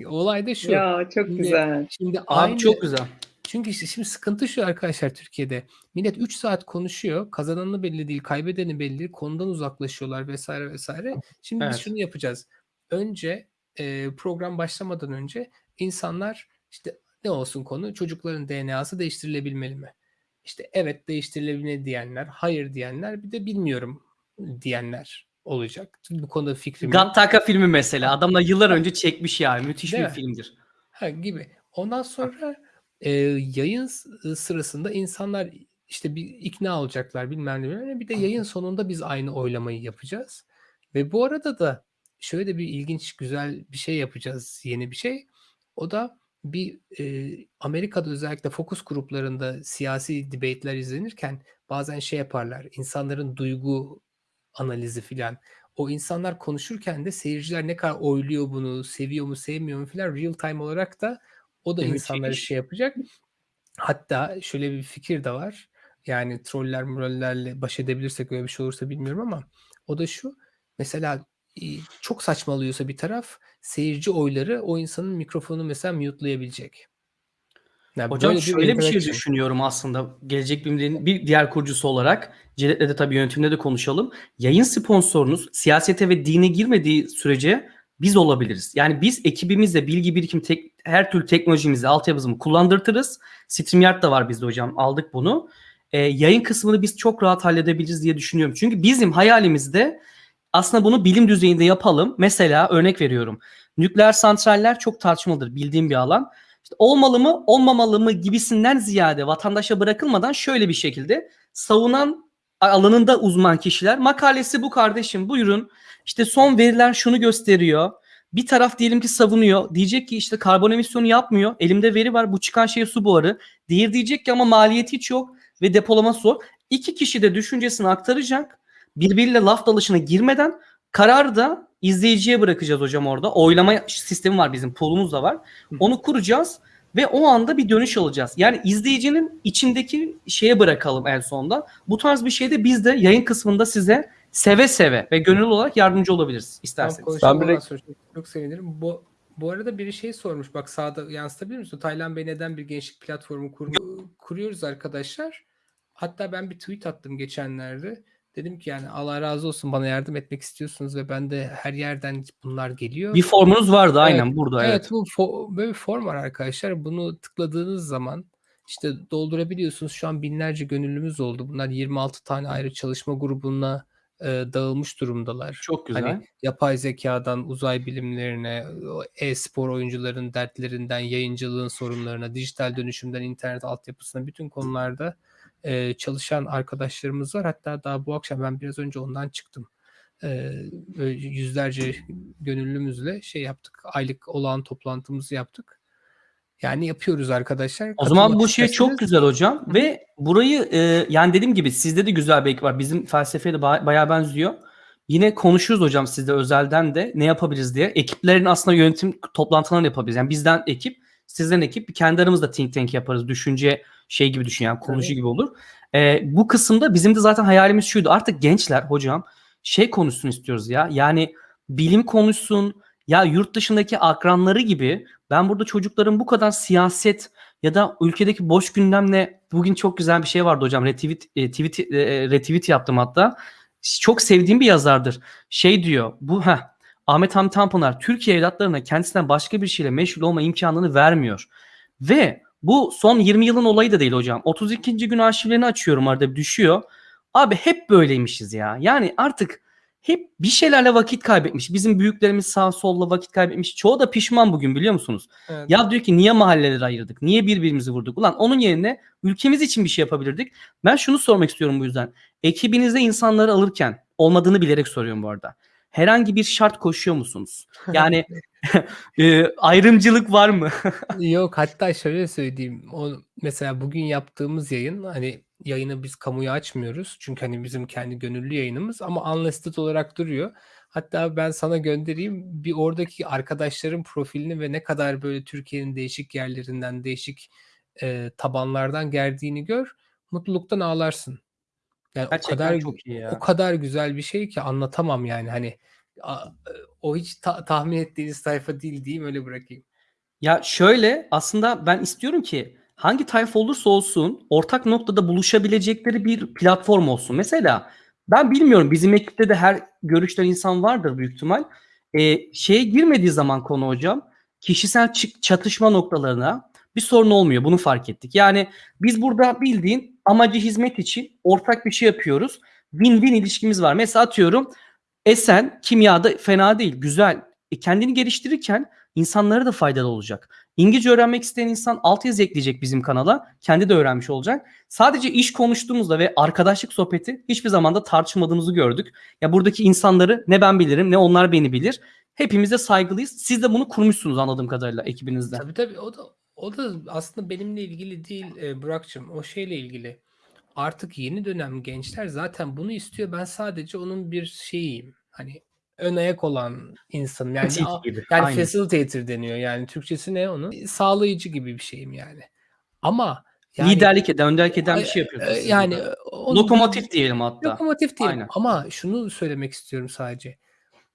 Olay da şu. Ya çok Şimdi- güzel. Şimdi Abi aynı çok güzel. çünkü işte şimdi sıkıntı şu arkadaşlar Türkiye'de. Millet 3 saat konuşuyor. Kazananı belli değil, kaybedeni belli değil. Konudan uzaklaşıyorlar vesaire vesaire. Şimdi biz Evet. şunu yapacağız. Önce e, program başlamadan önce insanlar işte ne olsun konu? Çocukların DNA'sı değiştirilebilmeli mi? İşte evet değiştirilebilmeli diyenler, hayır diyenler, bir de bilmiyorum diyenler olacak. Bu konuda fikrim yok. Gattaca filmi mesela. Adamlar yıllar önce çekmiş yani. Müthiş Değil bir mi? filmdir. Ha, gibi. Ondan sonra e, yayın s- sırasında insanlar işte bir ikna olacaklar bilmem ne bilmem ne. Bir de yayın sonunda biz aynı oylamayı yapacağız. Ve bu arada da şöyle bir ilginç güzel bir şey yapacağız. Yeni bir şey. O da bir e, Amerika'da özellikle fokus gruplarında siyasi debate'ler izlenirken bazen şey yaparlar. insanların duygu analizi filan. O insanlar konuşurken de seyirciler ne kadar oyluyor bunu, seviyor mu, sevmiyor mu filan real time olarak da o da Evet, insanları şey yapacak. Hatta şöyle bir fikir de var. Yani troller murallerle baş edebilirsek öyle bir şey olursa bilmiyorum ama o da şu. Mesela e, çok saçmalıyorsa bir taraf seyirci oyları o insanın mikrofonu mesela mute'layabilecek. Yani Hocam böyle şöyle bir şey interaction. düşünüyorum aslında. Gelecek bilimlerin bir diğer kurucusu olarak. Celet'le de tabii yönetimde de konuşalım. Yayın sponsorunuz siyasete ve dine girmediği sürece biz olabiliriz. Yani biz ekibimizle bilgi birikim tek, her türlü teknolojimizi, altyapımızı kullandırtırız. StreamYard da var bizde hocam. Aldık bunu. Ee, yayın kısmını biz çok rahat halledebiliriz diye düşünüyorum. Çünkü bizim hayalimizde aslında bunu bilim düzeyinde yapalım. Mesela örnek veriyorum. Nükleer santraller çok tartışmalıdır bildiğim bir alan. İşte olmalı mı olmamalı mı gibisinden ziyade vatandaşa bırakılmadan şöyle bir şekilde savunan alanında uzman kişiler makalesi bu kardeşim buyurun işte son veriler şunu gösteriyor. Bir taraf diyelim ki savunuyor. Diyecek ki işte karbon emisyonu yapmıyor. Elimde veri var. Bu çıkan şey su buharı. Diğer diyecek ki ama maliyeti hiç yok ve depolama zor. İki kişi de düşüncesini aktaracak. Birbiriyle laf dalışına girmeden kararı da izleyiciye bırakacağız hocam orada. Oylama sistemi var bizim pool'umuz da var. Onu kuracağız ve o anda bir dönüş alacağız. Yani izleyicinin içindeki şeye bırakalım en sonunda. Bu tarz bir şeyde biz de yayın kısmında size seve seve ve gönüllü olarak yardımcı olabiliriz isterseniz. Ben çok, çok sevinirim. Bu bu arada biri şey sormuş. Bak sağda yansıtabilir misin? Taylan Bey neden bir gençlik platformu kur- kuruyoruz arkadaşlar? Hatta ben bir tweet attım geçenlerde. Dedim ki yani Allah razı olsun bana yardım etmek istiyorsunuz ve ben de her yerden bunlar geliyor. Bir formunuz vardı aynen burada Evet, evet. bu fo- böyle bir form var arkadaşlar. Bunu tıkladığınız zaman işte doldurabiliyorsunuz. Şu an binlerce gönüllümüz oldu. Bunlar 26 tane ayrı çalışma grubuna e, dağılmış durumdalar. Çok güzel. Hani yapay zekadan uzay bilimlerine, e-spor oyuncuların dertlerinden, yayıncılığın sorunlarına, dijital dönüşümden internet altyapısına bütün konularda e, çalışan arkadaşlarımız var. Hatta daha bu akşam ben biraz önce ondan çıktım. E, yüzlerce gönüllümüzle şey yaptık. Aylık olağan toplantımızı yaptık. Yani yapıyoruz arkadaşlar. O zaman bu şey çok güzel hocam ve burayı e, yani dediğim gibi sizde de güzel bir ekip var. Bizim felsefeye de ba- bayağı benziyor. Yine konuşuruz hocam sizde özelden de ne yapabiliriz diye. Ekiplerin aslında yönetim toplantılarını yapabiliriz. Yani bizden ekip, sizden ekip kendi aramızda think tank yaparız. Düşünce şey gibi düşün yani konuşu Tabii. gibi olur. E, bu kısımda bizim de zaten hayalimiz şuydu. Artık gençler hocam şey konuşsun istiyoruz ya. Yani bilim konuşsun. Ya yurt dışındaki akranları gibi ben burada çocukların bu kadar siyaset ya da ülkedeki boş gündemle bugün çok güzel bir şey vardı hocam. Retweet, e, tweet, e, retweet yaptım hatta. Çok sevdiğim bir yazardır. Şey diyor bu ha Ahmet Hamdi Tanpınar Türkiye evlatlarına kendisinden başka bir şeyle meşgul olma imkanını vermiyor. Ve bu son 20 yılın olayı da değil hocam. 32. gün arşivlerini açıyorum arada düşüyor. Abi hep böyleymişiz ya. Yani artık hep bir şeylerle vakit kaybetmiş. Bizim büyüklerimiz sağ solla vakit kaybetmiş. Çoğu da pişman bugün biliyor musunuz? Evet. Ya diyor ki niye mahalleleri ayırdık? Niye birbirimizi vurduk? Ulan onun yerine ülkemiz için bir şey yapabilirdik. Ben şunu sormak istiyorum bu yüzden. Ekibinizde insanları alırken olmadığını bilerek soruyorum bu arada. Herhangi bir şart koşuyor musunuz? [LAUGHS] Yani [LAUGHS] e, ayrımcılık var mı? [LAUGHS] Yok hatta şöyle söyleyeyim. O mesela bugün yaptığımız yayın hani yayını biz kamuya açmıyoruz. Çünkü hani bizim kendi gönüllü yayınımız ama unlisted olarak duruyor. Hatta ben sana göndereyim bir oradaki arkadaşların profilini ve ne kadar böyle Türkiye'nin değişik yerlerinden, değişik e, tabanlardan geldiğini gör. Mutluluktan ağlarsın. Yani o Gerçekten kadar çok iyi ya. o kadar güzel bir şey ki anlatamam yani hani a- o hiç ta- tahmin ettiğiniz sayfa değil diyeyim öyle bırakayım. Ya şöyle aslında ben istiyorum ki hangi tayfa olursa olsun ortak noktada buluşabilecekleri bir platform olsun. Mesela ben bilmiyorum bizim ekipte de her görüşten insan vardır büyük ihtimal. Ee, şeye girmediği zaman konu hocam kişisel çı- çatışma noktalarına bir sorun olmuyor. Bunu fark ettik. Yani biz burada bildiğin amacı hizmet için ortak bir şey yapıyoruz. Win-win ilişkimiz var. Mesela atıyorum Esen kimyada fena değil, güzel. E, kendini geliştirirken insanlara da faydalı olacak. İngilizce öğrenmek isteyen insan altyazı ekleyecek bizim kanala. Kendi de öğrenmiş olacak. Sadece iş konuştuğumuzda ve arkadaşlık sohbeti hiçbir zaman da tartışmadığımızı gördük. Ya buradaki insanları ne ben bilirim ne onlar beni bilir. Hepimiz saygılıyız. Siz de bunu kurmuşsunuz anladığım kadarıyla ekibinizde. Tabii tabii o da o da aslında benimle ilgili değil e, Burak'cığım. O şeyle ilgili. Artık yeni dönem gençler zaten bunu istiyor. Ben sadece onun bir şeyiyim. Hani ön ayak olan insanım. Yani, Pratik a- gibi. yani Aynen. facilitator deniyor. Yani Türkçesi ne onun? Sağlayıcı gibi bir şeyim yani. Ama yani Liderlik eden, önderlik eden bir şey yapıyorsunuz. yani onun Lokomotif diyelim hatta. Lokomotif değil Aynen. ama şunu söylemek istiyorum sadece.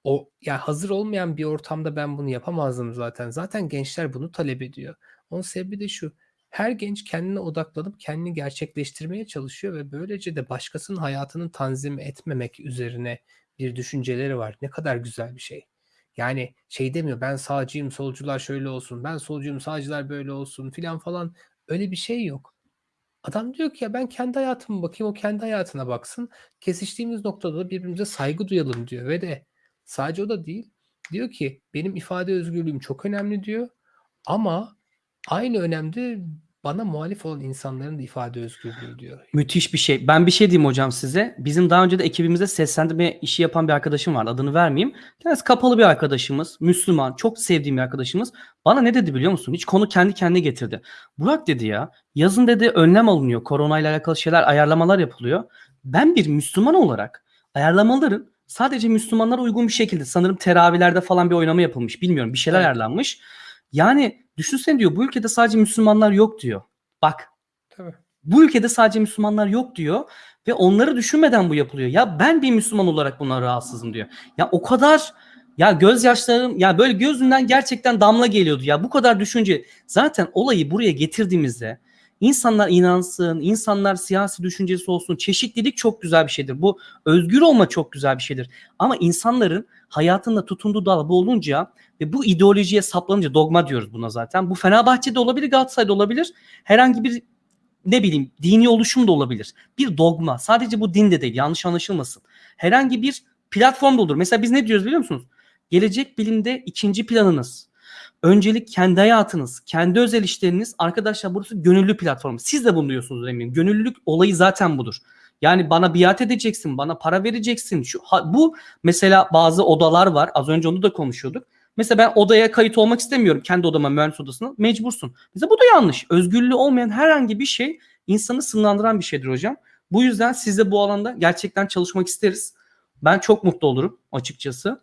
O ya hazır olmayan bir ortamda ben bunu yapamazdım zaten. Zaten gençler bunu talep ediyor. Onun sebebi de şu. Her genç kendine odaklanıp kendini gerçekleştirmeye çalışıyor ve böylece de başkasının hayatını tanzim etmemek üzerine bir düşünceleri var. Ne kadar güzel bir şey. Yani şey demiyor ben sağcıyım solcular şöyle olsun ben solcuyum sağcılar böyle olsun filan falan öyle bir şey yok. Adam diyor ki ya ben kendi hayatıma bakayım o kendi hayatına baksın. Kesiştiğimiz noktada da birbirimize saygı duyalım diyor ve de sadece o da değil. Diyor ki benim ifade özgürlüğüm çok önemli diyor ama aynı önemde bana muhalif olan insanların da ifade özgürlüğü diyor. Müthiş bir şey. Ben bir şey diyeyim hocam size. Bizim daha önce de ekibimizde seslendirme işi yapan bir arkadaşım vardı. Adını vermeyeyim. Kendisi kapalı bir arkadaşımız. Müslüman. Çok sevdiğim bir arkadaşımız. Bana ne dedi biliyor musun? Hiç konu kendi kendine getirdi. Burak dedi ya yazın dedi önlem alınıyor. Koronayla alakalı şeyler ayarlamalar yapılıyor. Ben bir Müslüman olarak ayarlamaların sadece Müslümanlara uygun bir şekilde sanırım teravihlerde falan bir oynama yapılmış. Bilmiyorum bir şeyler Evet. ayarlanmış. Yani düşünsene diyor bu ülkede sadece Müslümanlar yok diyor. Bak Tabii. bu ülkede sadece Müslümanlar yok diyor ve onları düşünmeden bu yapılıyor. Ya ben bir Müslüman olarak buna rahatsızım diyor. Ya o kadar ya gözyaşlarım ya böyle gözünden gerçekten damla geliyordu ya bu kadar düşünce. Zaten olayı buraya getirdiğimizde insanlar inansın, insanlar siyasi düşüncesi olsun. Çeşitlilik çok güzel bir şeydir. Bu özgür olma çok güzel bir şeydir. Ama insanların hayatında tutunduğu dal bu olunca ve bu ideolojiye saplanınca dogma diyoruz buna zaten. Bu Fenerbahçe'de olabilir, Galatasaray'da olabilir. Herhangi bir ne bileyim dini oluşum da olabilir. Bir dogma. Sadece bu din de değil. Yanlış anlaşılmasın. Herhangi bir platform da olur. Mesela biz ne diyoruz biliyor musunuz? Gelecek bilimde ikinci planınız. Öncelik kendi hayatınız, kendi özel işleriniz. Arkadaşlar burası gönüllü platform. Siz de bunu diyorsunuz eminim. Gönüllülük olayı zaten budur. Yani bana biat edeceksin, bana para vereceksin. Şu ha- bu mesela bazı odalar var. Az önce onu da konuşuyorduk. Mesela ben odaya kayıt olmak istemiyorum. Kendi odama, mühendis odasına. Mecbursun. Mesela bu da yanlış. Özgürlüğü olmayan herhangi bir şey insanı sınırlandıran bir şeydir hocam. Bu yüzden siz de bu alanda gerçekten çalışmak isteriz. Ben çok mutlu olurum açıkçası.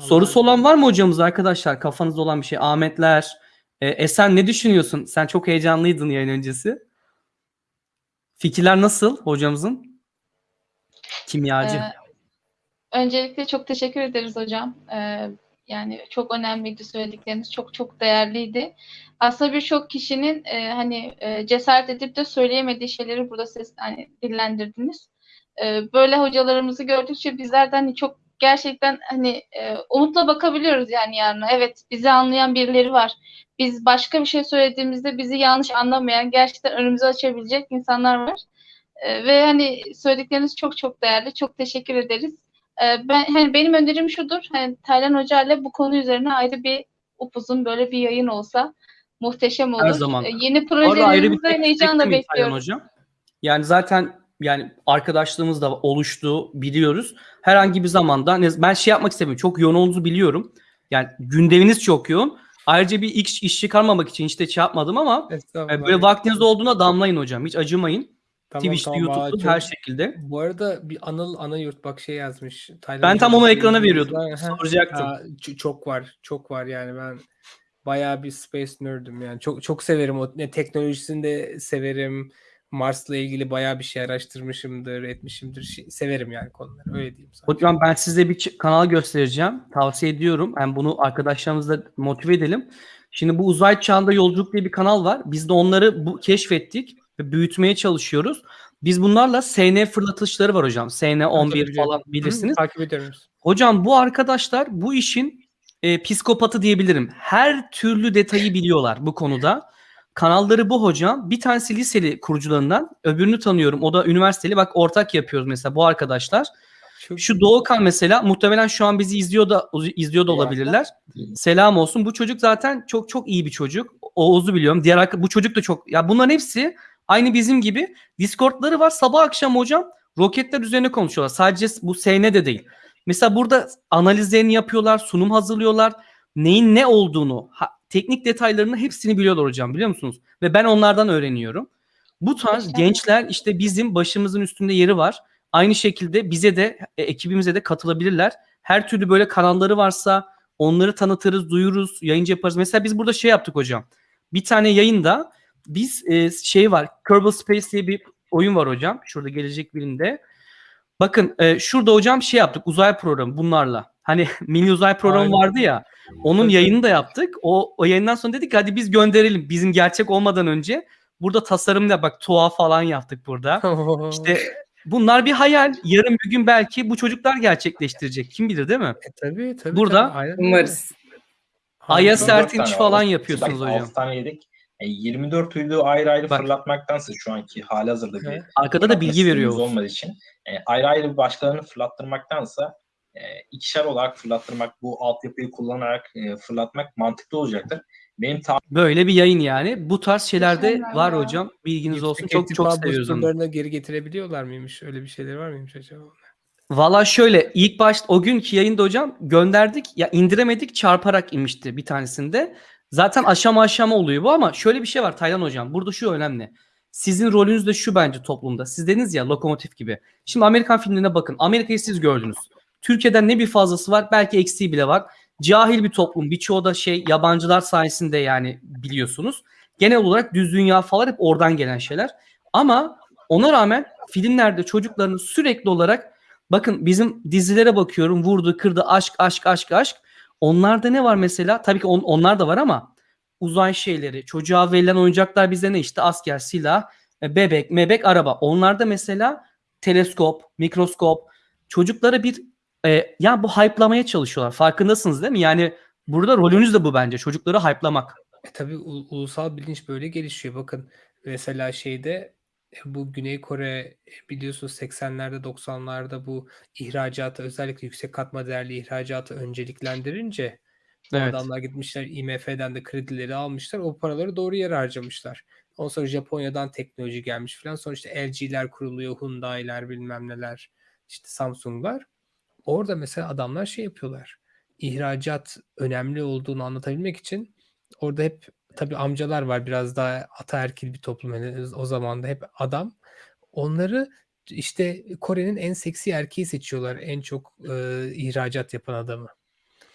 Sorusu olan var mı hocamız arkadaşlar? Kafanızda olan bir şey. Ahmetler, e, Esen ne düşünüyorsun? Sen çok heyecanlıydın yayın öncesi. Fikirler nasıl hocamızın? Kimyacı. Ee, öncelikle çok teşekkür ederiz hocam. Ee, yani çok önemliydi söyledikleriniz. Çok çok değerliydi. Aslında birçok kişinin e, hani e, cesaret edip de söyleyemediği şeyleri burada ses hani dillendirdiniz. Ee, böyle hocalarımızı gördükçe bizler de hani çok gerçekten hani e, umutla bakabiliyoruz yani yarına. Evet bizi anlayan birileri var. Biz başka bir şey söylediğimizde bizi yanlış anlamayan, gerçekten önümüzü açabilecek insanlar var. Ee, ve hani söyledikleriniz çok çok değerli. Çok teşekkür ederiz. Ee, ben hani benim önerim şudur. Hani Taylan Hoca ile bu konu üzerine ayrı bir upuzun böyle bir yayın olsa muhteşem olur. Her zaman. Ee, yeni projelerimizi heyecanla bekliyoruz. hocam? Yani zaten yani arkadaşlığımız da oluştu biliyoruz. Herhangi bir zamanda ben şey yapmak istemiyorum. Çok yoğun olduğunuzu biliyorum. Yani gündeminiz çok yoğun. Ayrıca bir iş, iş çıkarmamak için işte şey yapmadım ama e, böyle vaktiniz olduğuna damlayın hocam. Hiç acımayın. Tamam, Twitch'te, tamam, YouTube'da çok- her şekilde. Bu arada bir Anıl Anayurt bak şey yazmış. Taylan Ben tam onu ekrana veriyordum. var. Soracaktım. aa, çok var. Çok var yani ben bayağı bir space nerd'üm yani. Çok çok severim o ne teknolojisini de severim. Mars'la ilgili bayağı bir şey araştırmışımdır, etmişimdir. Şey- severim yani konuları. Öyle diyeyim sana. Hocam ben size bir kanal göstereceğim. Tavsiye ediyorum. Hem bunu arkadaşlarımızla motive edelim. Şimdi bu uzay çağında yolculuk diye bir kanal var. Biz de onları bu keşfettik ve büyütmeye çalışıyoruz. Biz bunlarla SN fırlatışları var hocam. SN 11 biliyorum. falan bilirsiniz. Hı, takip ediyorum. Hocam bu arkadaşlar bu işin e, psikopatı diyebilirim. Her türlü detayı biliyorlar bu konuda. Kanalları bu hocam. Bir tanesi liseli kurucularından. Öbürünü tanıyorum. O da üniversiteli. Bak ortak yapıyoruz mesela bu arkadaşlar. Çok Şu Doğukan mesela muhtemelen şu an bizi izliyor da izliyor da olabilirler. Selam olsun. Bu çocuk zaten çok çok iyi bir çocuk. Oğuz'u biliyorum. Diğer bu çocuk da çok ya bunların hepsi aynı bizim gibi Discord'ları var. Sabah akşam hocam roketler üzerine konuşuyorlar. Sadece bu SN de değil. Mesela burada analizlerini yapıyorlar, sunum hazırlıyorlar. Neyin ne olduğunu, teknik detaylarını hepsini biliyorlar hocam biliyor musunuz? Ve ben onlardan öğreniyorum. Bu tarz gençler işte bizim başımızın üstünde yeri var. Aynı şekilde bize de e, ekibimize de katılabilirler. Her türlü böyle kanalları varsa onları tanıtırız, duyururuz, yayıncı yaparız. Mesela biz burada şey yaptık hocam. Bir tane yayında biz e, şey var. Kerbal Space diye bir oyun var hocam. Şurada gelecek birinde. Bakın e, şurada hocam şey yaptık. Uzay programı bunlarla. Hani [LAUGHS] mini uzay programı Aynen. vardı ya. Onun yayını da yaptık. O, o yayından sonra dedik ki hadi biz gönderelim. Bizim gerçek olmadan önce. Burada tasarımla bak tuğa falan yaptık burada. [LAUGHS] İşte bunlar bir hayal. Yarın bir gün belki bu çocuklar gerçekleştirecek. Kim bilir değil mi? E, tabii tabii. Burada tabii. Umarız. Dört Sertinç falan var. yapıyorsunuz hocam. altı tane yedik. E, 24 uydu ayrı ayrı Bak. fırlatmaktansa şu anki hali hazırda bir. Arkada da bilgi veriyor. Olmadığı için e, ayrı ayrı başkalarını fırlattırmaktansa e, ikişer olarak fırlattırmak, bu altyapıyı kullanarak e, fırlatmak mantıklı olacaktır. Benim Böyle bir yayın yani. Bu tarz şeylerde var ya. hocam. Bilginiz olsun. Yüksek Çok çok irtifa seviyoruz onu. geri getirebiliyorlar mıymış? Öyle bir şeyler var mıymış acaba? Valla şöyle ilk başta o günkü yayında hocam gönderdik ya indiremedik çarparak inmişti bir tanesinde. Zaten aşama aşama oluyor bu ama şöyle bir şey var Taylan hocam. Burada şu önemli. Sizin rolünüz de şu bence toplumda. Siz dediniz ya lokomotif gibi. Şimdi Amerikan filmlerine bakın. Amerika'yı siz gördünüz. Türkiye'den ne bir fazlası var belki eksiği bile var. Cahil bir toplum. Birçoğu da şey yabancılar sayesinde yani biliyorsunuz. Genel olarak düz dünya falan hep oradan gelen şeyler. Ama ona rağmen filmlerde çocukların sürekli olarak Bakın bizim dizilere bakıyorum. Vurdu, kırdı, aşk, aşk, aşk, aşk. Onlarda ne var mesela? Tabii ki on- onlar da var ama uzay şeyleri, çocuğa verilen oyuncaklar bize ne işte asker, silah, e, bebek, mebek, araba. Onlarda mesela teleskop, mikroskop çocuklara bir e, ya bu hype'lamaya çalışıyorlar. Farkındasınız değil mi? Yani burada rolünüz de bu bence. Çocukları hype'lamak. E tabii u- ulusal bilinç böyle gelişiyor. Bakın mesela şeyde e, bu Güney Kore e, biliyorsunuz 80'lerde 90'larda bu ihracatı özellikle yüksek katma değerli ihracatı önceliklendirince bu Evet. adamlar gitmişler IMF'den de kredileri almışlar. O paraları doğru yere harcamışlar. Ondan sonra Japonya'dan teknoloji gelmiş falan. Sonra işte LG'ler kuruluyor, Hyundai'ler bilmem neler, işte Samsung'lar. Orada mesela adamlar şey yapıyorlar. İhracat önemli olduğunu anlatabilmek için orada hep tabii amcalar var biraz daha ataerkil bir toplum yani o zaman da hep adam. Onları işte Kore'nin en seksi erkeği seçiyorlar en çok e, ihracat yapan adamı.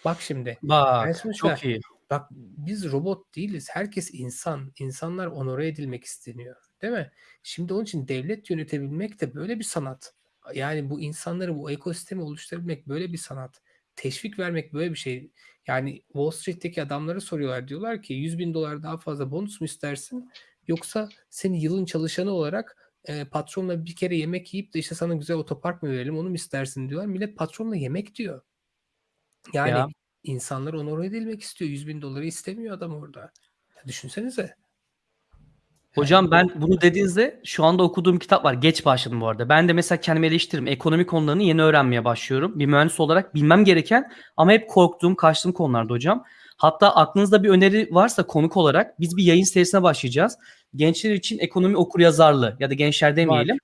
Bak şimdi Bak çok iyi. Bak biz robot değiliz. Herkes insan. İnsanlar onore edilmek isteniyor. Değil mi? Şimdi onun için devlet yönetebilmek de böyle bir sanat. Yani bu insanları, bu ekosistemi oluşturabilmek böyle bir sanat. Teşvik vermek böyle bir şey. Yani Wall Street'teki adamlara soruyorlar. Diyorlar ki 100 bin dolar daha fazla bonus mu istersin? Yoksa seni yılın çalışanı olarak e, patronla bir kere yemek yiyip de işte sana güzel otopark mı verelim onu mu istersin diyorlar. Millet patronla yemek diyor. Yani Ya. insanlar onore edilmek istiyor. 100 bin doları istemiyor adam orada. Ya düşünsenize. Hocam ben bunu dediğinizde şu anda okuduğum kitap var. Geç başladım bu arada. Ben de mesela kendimi eleştiririm. Ekonomi konularını yeni öğrenmeye başlıyorum. Bir mühendis olarak bilmem gereken ama hep korktuğum, kaçtığım konularda hocam. Hatta aklınızda bir öneri varsa konuk olarak biz bir yayın serisine başlayacağız. Gençler için ekonomi okuryazarlığı ya da gençler demeyelim.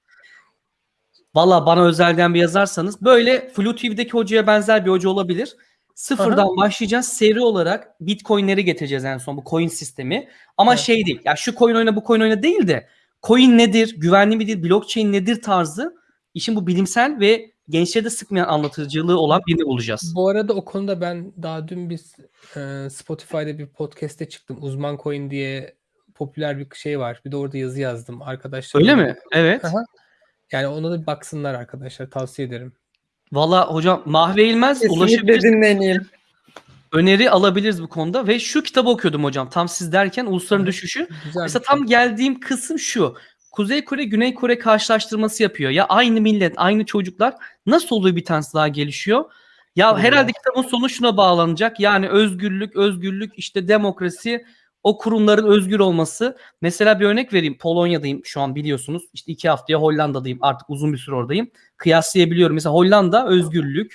Valla bana özelden bir yazarsanız böyle Flu TV'deki hocaya benzer bir hoca olabilir. Sıfırdan başlayacağız. Seri olarak Bitcoin'leri getireceğiz en son bu coin sistemi. Ama Evet. şey değil. Ya şu coin oyna bu coin oyna değil de coin nedir, güvenli midir, blockchain nedir tarzı işin bu bilimsel ve gençlere de sıkmayan anlatıcılığı olan birini bulacağız. Bu arada o konuda ben daha dün biz e, Spotify'da bir podcast'te çıktım. Uzman Coin diye popüler bir şey var. Bir de orada yazı yazdım. Arkadaşlar Öyle mi? Evet. Aha. Yani ona da bir baksınlar arkadaşlar. Tavsiye ederim. Valla hocam Mahve İlmez Kesinlikle dinleyin. Öneri alabiliriz bu konuda ve şu kitabı okuyordum hocam. Tam siz derken Ulusların Evet. Düşüşü. Güzel Mesela tam şey. geldiğim kısım şu. Kuzey Kore, Güney Kore karşılaştırması yapıyor. Ya aynı millet, aynı çocuklar nasıl oluyor bir tanesi daha gelişiyor? Ya Doğru. herhalde kitabın sonu şuna bağlanacak. Yani özgürlük, özgürlük, işte demokrasi, o kurumların özgür olması. Mesela bir örnek vereyim. Polonya'dayım şu an biliyorsunuz. İşte iki haftaya Hollanda'dayım. Artık uzun bir süre oradayım. Kıyaslayabiliyorum. Mesela Hollanda özgürlük.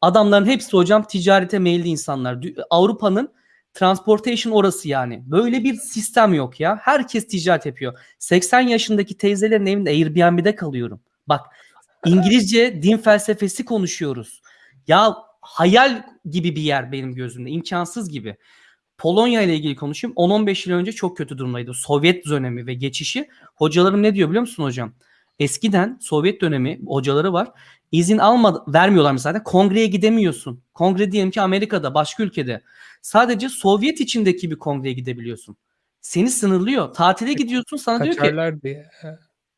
Adamların hepsi hocam ticarete meyilli insanlar. Avrupa'nın transportation orası yani. Böyle bir sistem yok ya. Herkes ticaret yapıyor. 80 yaşındaki teyzelerin evinde Airbnb'de kalıyorum. Bak İngilizce din felsefesi konuşuyoruz. Ya hayal gibi bir yer benim gözümde. imkansız gibi. Polonya ile ilgili konuşayım. 10-15 yıl önce çok kötü durumdaydı. Sovyet dönemi ve geçişi. Hocalarım ne diyor biliyor musun hocam? Eskiden Sovyet dönemi hocaları var. İzin almadı, vermiyorlar mesela. Kongreye gidemiyorsun. Kongre diyelim ki Amerika'da, başka ülkede. Sadece Sovyet içindeki bir kongreye gidebiliyorsun. Seni sınırlıyor. Tatile gidiyorsun sana diyor ki diye.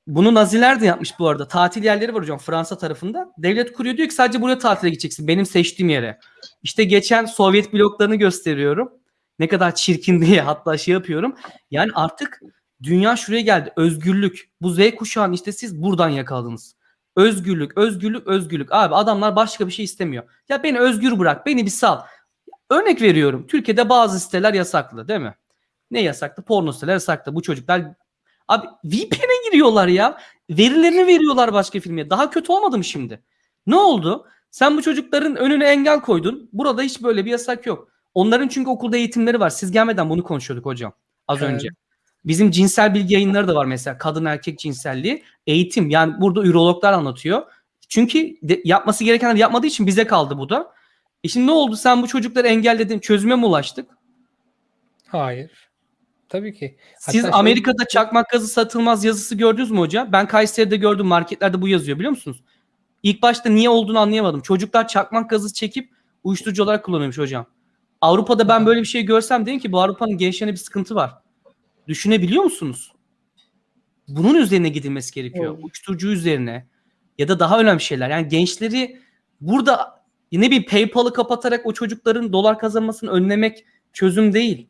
Bunu Naziler de yapmış bu arada. Tatil yerleri var hocam Fransa tarafında. Devlet kuruyor diyor ki sadece buraya tatile gideceksin. Benim seçtiğim yere. İşte geçen Sovyet bloklarını gösteriyorum. Ne kadar çirkin [LAUGHS] diye hatta şey yapıyorum. Yani artık dünya şuraya geldi. Özgürlük. Bu Z kuşağını işte siz buradan yakaladınız. Özgürlük, özgürlük, özgürlük. Abi adamlar başka bir şey istemiyor. Ya beni özgür bırak, beni bir sal. Örnek veriyorum. Türkiye'de bazı siteler yasaklı değil mi? Ne yasaklı? Porno siteler yasaklı. Bu çocuklar abi VPN'e giriyorlar ya. Verilerini veriyorlar başka filme. Daha kötü olmadı mı şimdi? Ne oldu? Sen bu çocukların önüne engel koydun. Burada hiç böyle bir yasak yok. Onların çünkü okulda eğitimleri var. Siz gelmeden bunu konuşuyorduk hocam. Az Evet. önce. Bizim cinsel bilgi yayınları da var mesela. Kadın erkek cinselliği. Eğitim. Yani burada ürologlar anlatıyor. Çünkü de- yapması gerekenler yapmadığı için bize kaldı bu da. E şimdi ne oldu? Sen bu çocukları engelledin. Çözüme mi ulaştık? Hayır. Tabii ki. Siz Hatta şey- Amerika'da çakmak gazı satılmaz yazısı gördünüz mü hocam? Ben Kayseri'de gördüm marketlerde bu yazıyor biliyor musunuz? İlk başta niye olduğunu anlayamadım. Çocuklar çakmak gazı çekip uyuşturucu olarak kullanıyormuş hocam. Avrupa'da ben böyle bir şey görsem dedim ki bu Avrupa'nın gençlerine bir sıkıntı var. Düşünebiliyor musunuz? Bunun üzerine gidilmesi gerekiyor. Evet. Uyuşturucu üzerine ya da daha önemli şeyler. Yani gençleri burada ne bir PayPal'ı kapatarak o çocukların dolar kazanmasını önlemek çözüm değil.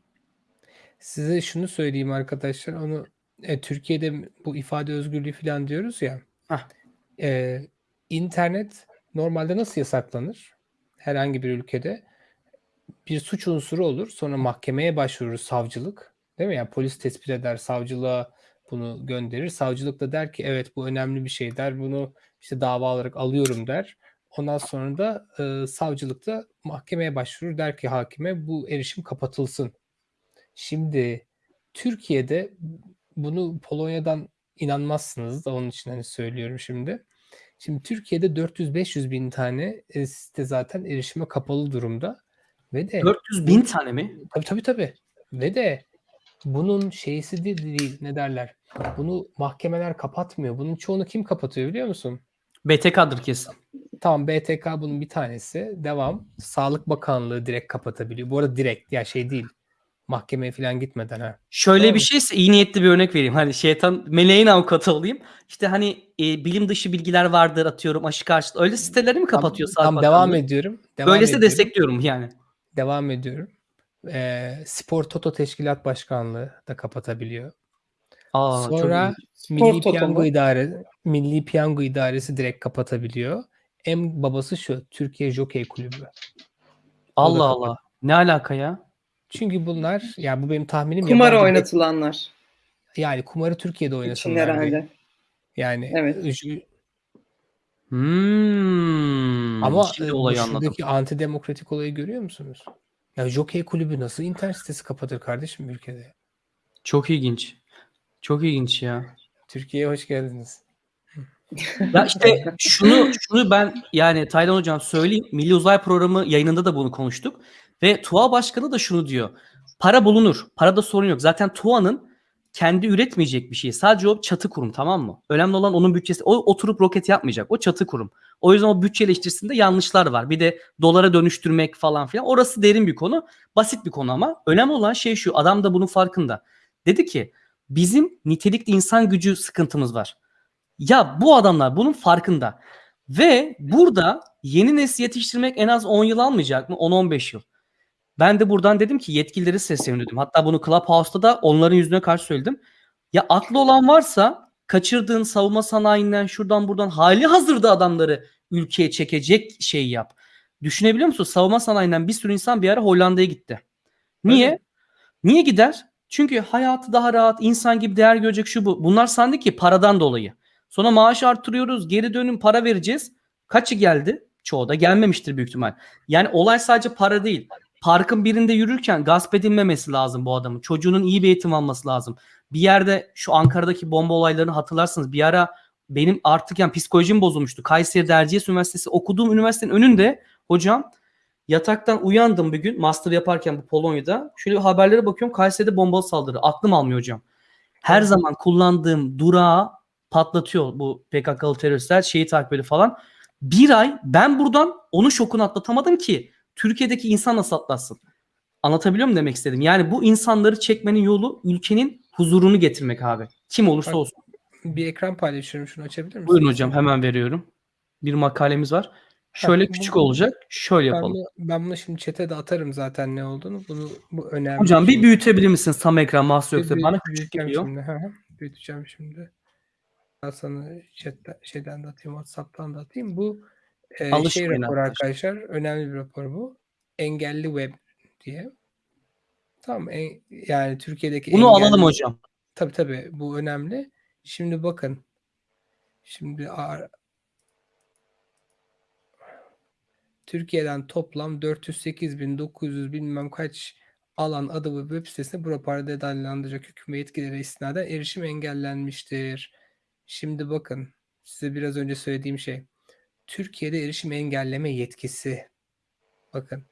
Size şunu söyleyeyim arkadaşlar. Onu e, Türkiye'de bu ifade özgürlüğü falan diyoruz ya. Hah. E, internet normalde nasıl yasaklanır? Herhangi bir ülkede bir suç unsuru olur. Sonra mahkemeye başvurur savcılık. Değil mi? Yani polis tespit eder, savcılığa bunu gönderir. Savcılık da der ki evet bu önemli bir şey der. Bunu işte dava olarak alıyorum der. Ondan sonra da e, savcılık da mahkemeye başvurur. Der ki hakime bu erişim kapatılsın. Şimdi Türkiye'de bunu Polonya'dan inanmazsınız da onun için hani söylüyorum şimdi. Şimdi Türkiye'de 400-500 bin tane e, site zaten erişime kapalı durumda. Ve de 400 bin tane mi? tabii tabii tabii. Ve de bunun şeysi de değil ne derler. Bunu mahkemeler kapatmıyor. Bunun çoğunu kim kapatıyor biliyor musun? BTK'dır kesin. Tamam BTK bunun bir tanesi. Devam. Sağlık Bakanlığı direkt kapatabiliyor. Bu arada direkt ya şey değil. Mahkemeye falan gitmeden ha. Şöyle Tamam. bir şeyse iyi niyetli bir örnek vereyim. Hani şeytan meleğin avukatı olayım. İşte hani e, bilim dışı bilgiler vardır atıyorum aşı karşıtı. Öyle siteleri mi kapatıyor Tam, Sağlık tam devam ediyorum. Devam Böylesi ediyorum. destekliyorum yani. Devam ediyorum. Ee, Spor Toto Teşkilat Başkanlığı da kapatabiliyor. Aa, çok Sonra ilginç. Spor Milli Toto Piyango mu? İdare Milli Piyango İdaresi direkt kapatabiliyor. En babası şu Türkiye Jokey Kulübü. Allah kapat- Allah. Ne alaka ya? Çünkü bunlar ya bu benim tahminim Kumar yabancı- oynatılanlar Yani kumarı Türkiye'de için oynasınlar diye. Yani Evet. Hmm. ama Şimdi e, olayı anladım. şuradaki antidemokratik olayı görüyor musunuz? Ya Jokey Kulübü nasıl internet sitesi kapatır kardeşim ülkede? Çok ilginç. Çok ilginç ya. Türkiye'ye hoş geldiniz. Ya işte şunu şunu ben yani Taylan hocam söyleyeyim. Milli Uzay Programı yayınında da bunu konuştuk. Ve TUA Başkanı da şunu diyor. Para bulunur. Parada sorun yok. Zaten TUA'nın kendi üretmeyecek bir şey. Sadece o çatı kurum tamam mı? Önemli olan onun bütçesi. O oturup roket yapmayacak. O çatı kurum. O yüzden o bütçe eleştirisinde yanlışlar var. Bir de dolara dönüştürmek falan filan. Orası derin bir konu. Basit bir konu ama. Önemli olan şey şu. Adam da bunun farkında. Dedi ki bizim nitelikli insan gücü sıkıntımız var. Ya bu adamlar bunun farkında. Ve burada yeni nesil yetiştirmek en az 10 yıl almayacak mı? 10-15 yıl. Ben de buradan dedim ki yetkilileri seslendim. Hatta bunu Clubhouse'da da onların yüzüne karşı söyledim. Ya aklı olan varsa kaçırdığın savunma sanayinden şuradan buradan hali hazırda adamları ülkeye çekecek şey yap. Düşünebiliyor musun? Savunma sanayinden bir sürü insan bir ara Hollanda'ya gitti. Niye? Evet. Niye gider? Çünkü hayatı daha rahat, insan gibi değer görecek şu bu. Bunlar sandı ki paradan dolayı. Sonra maaş arttırıyoruz, geri dönüm para vereceğiz. Kaçı geldi? Çoğu da gelmemiştir büyük ihtimal. Yani olay sadece para değil. Parkın birinde yürürken gasp edilmemesi lazım bu adamın. Çocuğunun iyi bir eğitim alması lazım. Bir yerde şu Ankara'daki bomba olaylarını hatırlarsınız. Bir ara benim artık yani psikolojim bozulmuştu. Kayseri Erciyes Üniversitesi okuduğum üniversitenin önünde hocam yataktan uyandım bir gün master yaparken bu Polonya'da. Şöyle haberlere bakıyorum Kayseri'de bombalı saldırı. Aklım almıyor hocam. Her Evet. zaman kullandığım durağı patlatıyor bu PKK'lı teröristler. Şeyi takip ediyor falan. Bir ay ben buradan onun şokunu atlatamadım ki Türkiye'deki insan nasıl atlatsın? Anlatabiliyor muyum demek istedim? Yani bu insanları çekmenin yolu ülkenin huzurunu getirmek abi. Kim olursa Bak, olsun. Bir ekran paylaşıyorum. Şunu açabilir misin? Buyurun hocam hemen veriyorum. Bir makalemiz var. Şöyle bu- küçük olacak. Şöyle Ben yapalım. bunu, ben bunu şimdi chat'e de atarım zaten ne olduğunu. Bunu bu önemli. Hocam bir şey. büyütebilir misin tam ekran mahsus Bir yoksa bana küçük geliyor. Şimdi. Hı, büyüteceğim şimdi. Ben sana chatten, şeyden de atayım, WhatsApp'tan da atayım. Bu e, şey Alışmayın raporu arkadaşlar. arkadaşlar. Önemli bir rapor bu. Engelli Web diye. Tamam. en- yani Türkiye'deki Bunu engelli- alalım hocam. Tabii tabii bu önemli. Şimdi bakın. Şimdi ar- Türkiye'den toplam 408.900 bilmem kaç alan adı ve web sitesine bu raporda detaylandıracak hüküm ve yetkilere istinaden erişim engellenmiştir. Şimdi bakın size biraz önce söylediğim şey. Türkiye'de erişim engelleme yetkisi. Bakın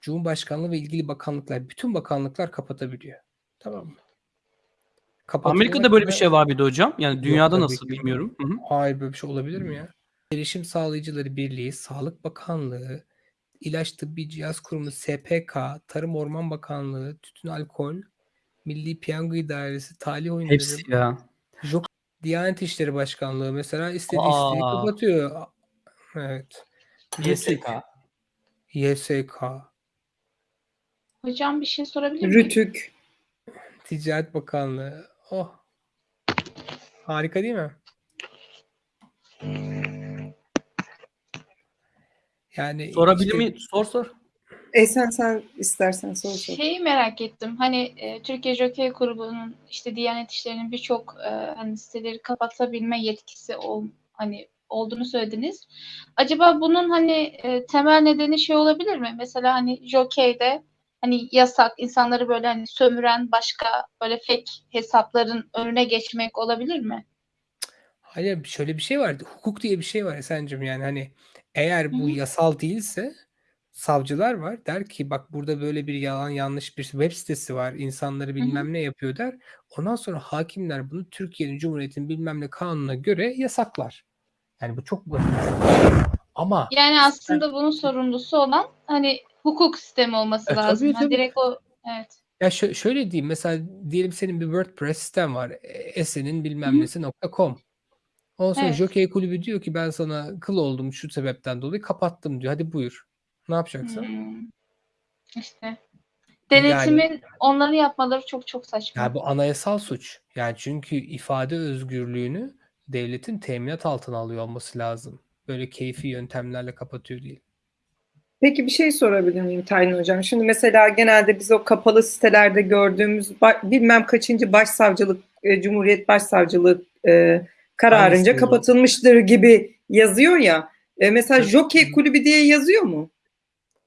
Cumhurbaşkanlığı ve ilgili bakanlıklar, bütün bakanlıklar kapatabiliyor. Tamam mı? Amerika'da böyle bir şey var bir de hocam. Yani dünyada tabii nasıl bilmiyorum. Hı hı. Hayır böyle bir şey olabilir mi ya? Erişim Sağlayıcıları Birliği, Sağlık Bakanlığı, İlaç Tıbbi Cihaz Kurumu SPK, Tarım Orman Bakanlığı, Tütün Alkol, Milli Piyango İdaresi, Talih Oyunları, Hepsi ya. Jok Diyanet İşleri Başkanlığı mesela istediği Aa. isteği kapatıyor. Evet. YSK. YSK, Hocam bir şey sorabilir miyim? Rütük. Ticaret Bakanlığı. Oh. Harika değil mi? Yani Sorabilir işte- mi? Sor sor. E sen sen istersen sor sor. Şeyi merak ettim. Hani e, Türkiye Jockey Grubu'nun işte Diyanet İşleri'nin birçok e, hani siteleri kapatabilme yetkisi ol, hani olduğunu söylediniz. Acaba bunun hani e, temel nedeni şey olabilir mi? Mesela hani Jockey'de hani yasak insanları böyle hani sömüren başka böyle fake hesapların önüne geçmek olabilir mi? Hayır şöyle bir şey var. Hukuk diye bir şey var Esen'cim yani hani eğer bu Hı hı. yasal değilse savcılar var der ki bak burada böyle bir yalan yanlış bir web sitesi var insanları bilmem ne yapıyor der. Ondan sonra hakimler bunu Türkiye'nin Cumhuriyeti'nin bilmem ne kanununa göre yasaklar. Yani bu çok basit. Ama Yani aslında bunun sorumlusu olan hani hukuk sistemi olması E, lazım. tabii, tabii. direkt o evet. ya şö- şöyle diyeyim mesela diyelim senin bir WordPress sitem var. e, Esen'in bilmem Hı hı. nesi nokta .com. Ondan sonra Evet. Jockey Kulübü diyor ki ben sana kıl oldum şu sebepten dolayı kapattım diyor. Hadi buyur. Ne yapacaksın? Hmm. İşte denetimin onları yapmaları çok çok saçma. Ya bu anayasal suç. Yani çünkü ifade özgürlüğünü devletin teminat altına alıyor olması lazım. Böyle keyfi yöntemlerle kapatıyor değil. Peki bir şey sorabilir miyim Tayin Hocam? Şimdi mesela genelde biz o kapalı sitelerde gördüğümüz bilmem kaçıncı başsavcılık, e, Cumhuriyet Başsavcılığı e, kararınca kapatılmıştır gibi yazıyor ya. E, mesela. Jockey Kulübü diye yazıyor mu?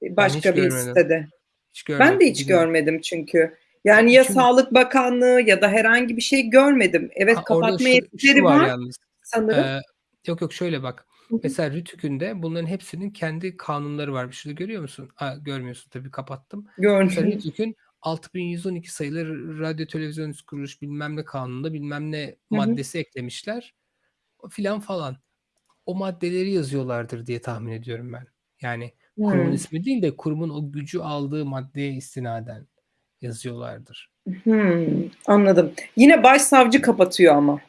E, Başka bir görmedim. sitede. Hiç Ben de hiç görmedim çünkü. Yani ya Çünkü- Sağlık Bakanlığı ya da herhangi bir şey görmedim. Evet Ha, kapatma yetkileri var var yalnız. sanırım. Ee, yok yok şöyle bak. Hı hı. Mesela Rütük'ün de bunların hepsinin kendi kanunları var. Şurada görüyor musun? Ha, görmüyorsun tabii kapattım. Görmüyorum. Rütük'ün 6112 sayılı radyo televizyon kuruluş bilmem ne kanununda bilmem ne hı. maddesi eklemişler. Filan falan. O maddeleri yazıyorlardır diye tahmin ediyorum ben. Yani kurumun Hmm. ismi değil de kurumun o gücü aldığı maddeye istinaden yazıyorlardır. Hmm, anladım. Yine başsavcı kapatıyor ama.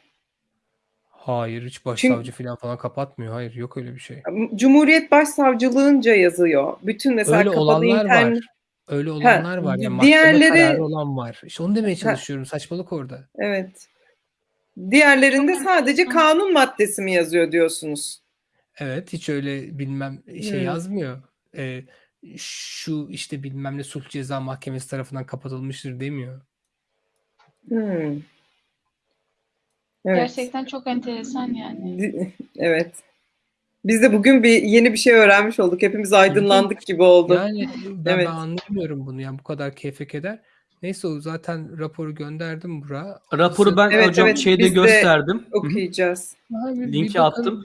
Hayır hiç başsavcı filan falan kapatmıyor. Hayır yok öyle bir şey. Cumhuriyet Başsavcılığınca yazıyor. Bütün mesela Öyle kapalı olanlar internet. var. Öyle olanlar var. Yani diğerleri- kararı olan var. İşte onu demeye çalışıyorum. Saçmalık orada. Evet. Diğerlerinde sadece kanun maddesi mi yazıyor diyorsunuz? Evet hiç öyle bilmem şey Hmm. yazmıyor. Ee, şu işte bilmem ne sulh ceza mahkemesi tarafından kapatılmıştır demiyor. Hmm. Evet. Gerçekten çok enteresan yani. Evet. Biz de bugün bir yeni bir şey öğrenmiş olduk. Hepimiz aydınlandık gibi oldu. Yani ben, Evet. ben anlamıyorum bunu. Yani bu kadar keyfe keder. Neyse o zaten raporu gönderdim bura. Raporu ben Evet, hocam evet, şeyde gösterdim. Okuyacağız. Abi Linki bakın. attım.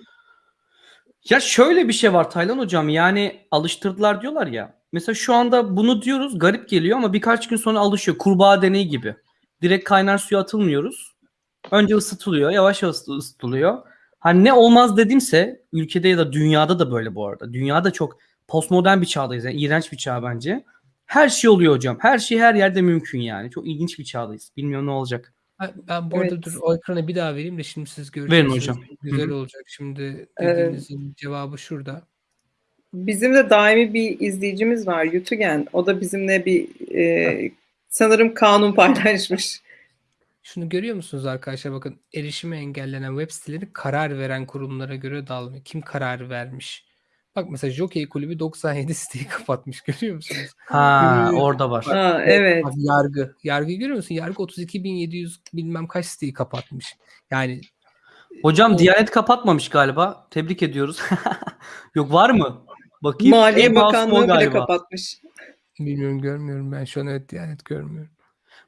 Ya şöyle bir şey var Taylan hocam yani alıştırdılar diyorlar ya. Mesela şu anda bunu diyoruz garip geliyor ama birkaç gün sonra alışıyor. Kurbağa deneyi gibi. Direkt kaynar suya atılmıyoruz. Önce ısıtılıyor yavaş yavaş ısıtılıyor. Hani ne olmaz dedimse ülkede ya da dünyada da böyle bu arada. Dünyada çok postmodern bir çağdayız. Yani iğrenç bir çağ bence. Her şey oluyor hocam. Her şey her yerde mümkün yani. Çok ilginç bir çağdayız. Bilmiyorum ne olacak. Ben, ben bu arada Evet. dur o ekranı bir daha vereyim de şimdi siz göreceksiniz. hocam. Güzel Hı olacak. Şimdi Evet. dediğinizin cevabı şurada. Bizim de daimi bir izleyicimiz var Yutugen. O da bizimle bir e, sanırım kanun paylaşmış. Şunu görüyor musunuz arkadaşlar? Bakın erişime engellenen web siteleri karar veren kurumlara göre dağılıyor. Kim karar vermiş? Bak mesela Jockey Kulübü 97 siteyi [LAUGHS] kapatmış görüyor musunuz? Ha orada var. Ha, evet. Bak yargı. Yargı görüyor musun? Yargı 32.700 bilmem kaç siteyi kapatmış. Yani Hocam o- Diyanet kapatmamış galiba. Tebrik ediyoruz. [LAUGHS] Yok var mı? Bakayım. Maliye o Bakanlığı bile galiba. kapatmış. bilmiyorum görmüyorum ben şu an evet Diyanet görmüyorum.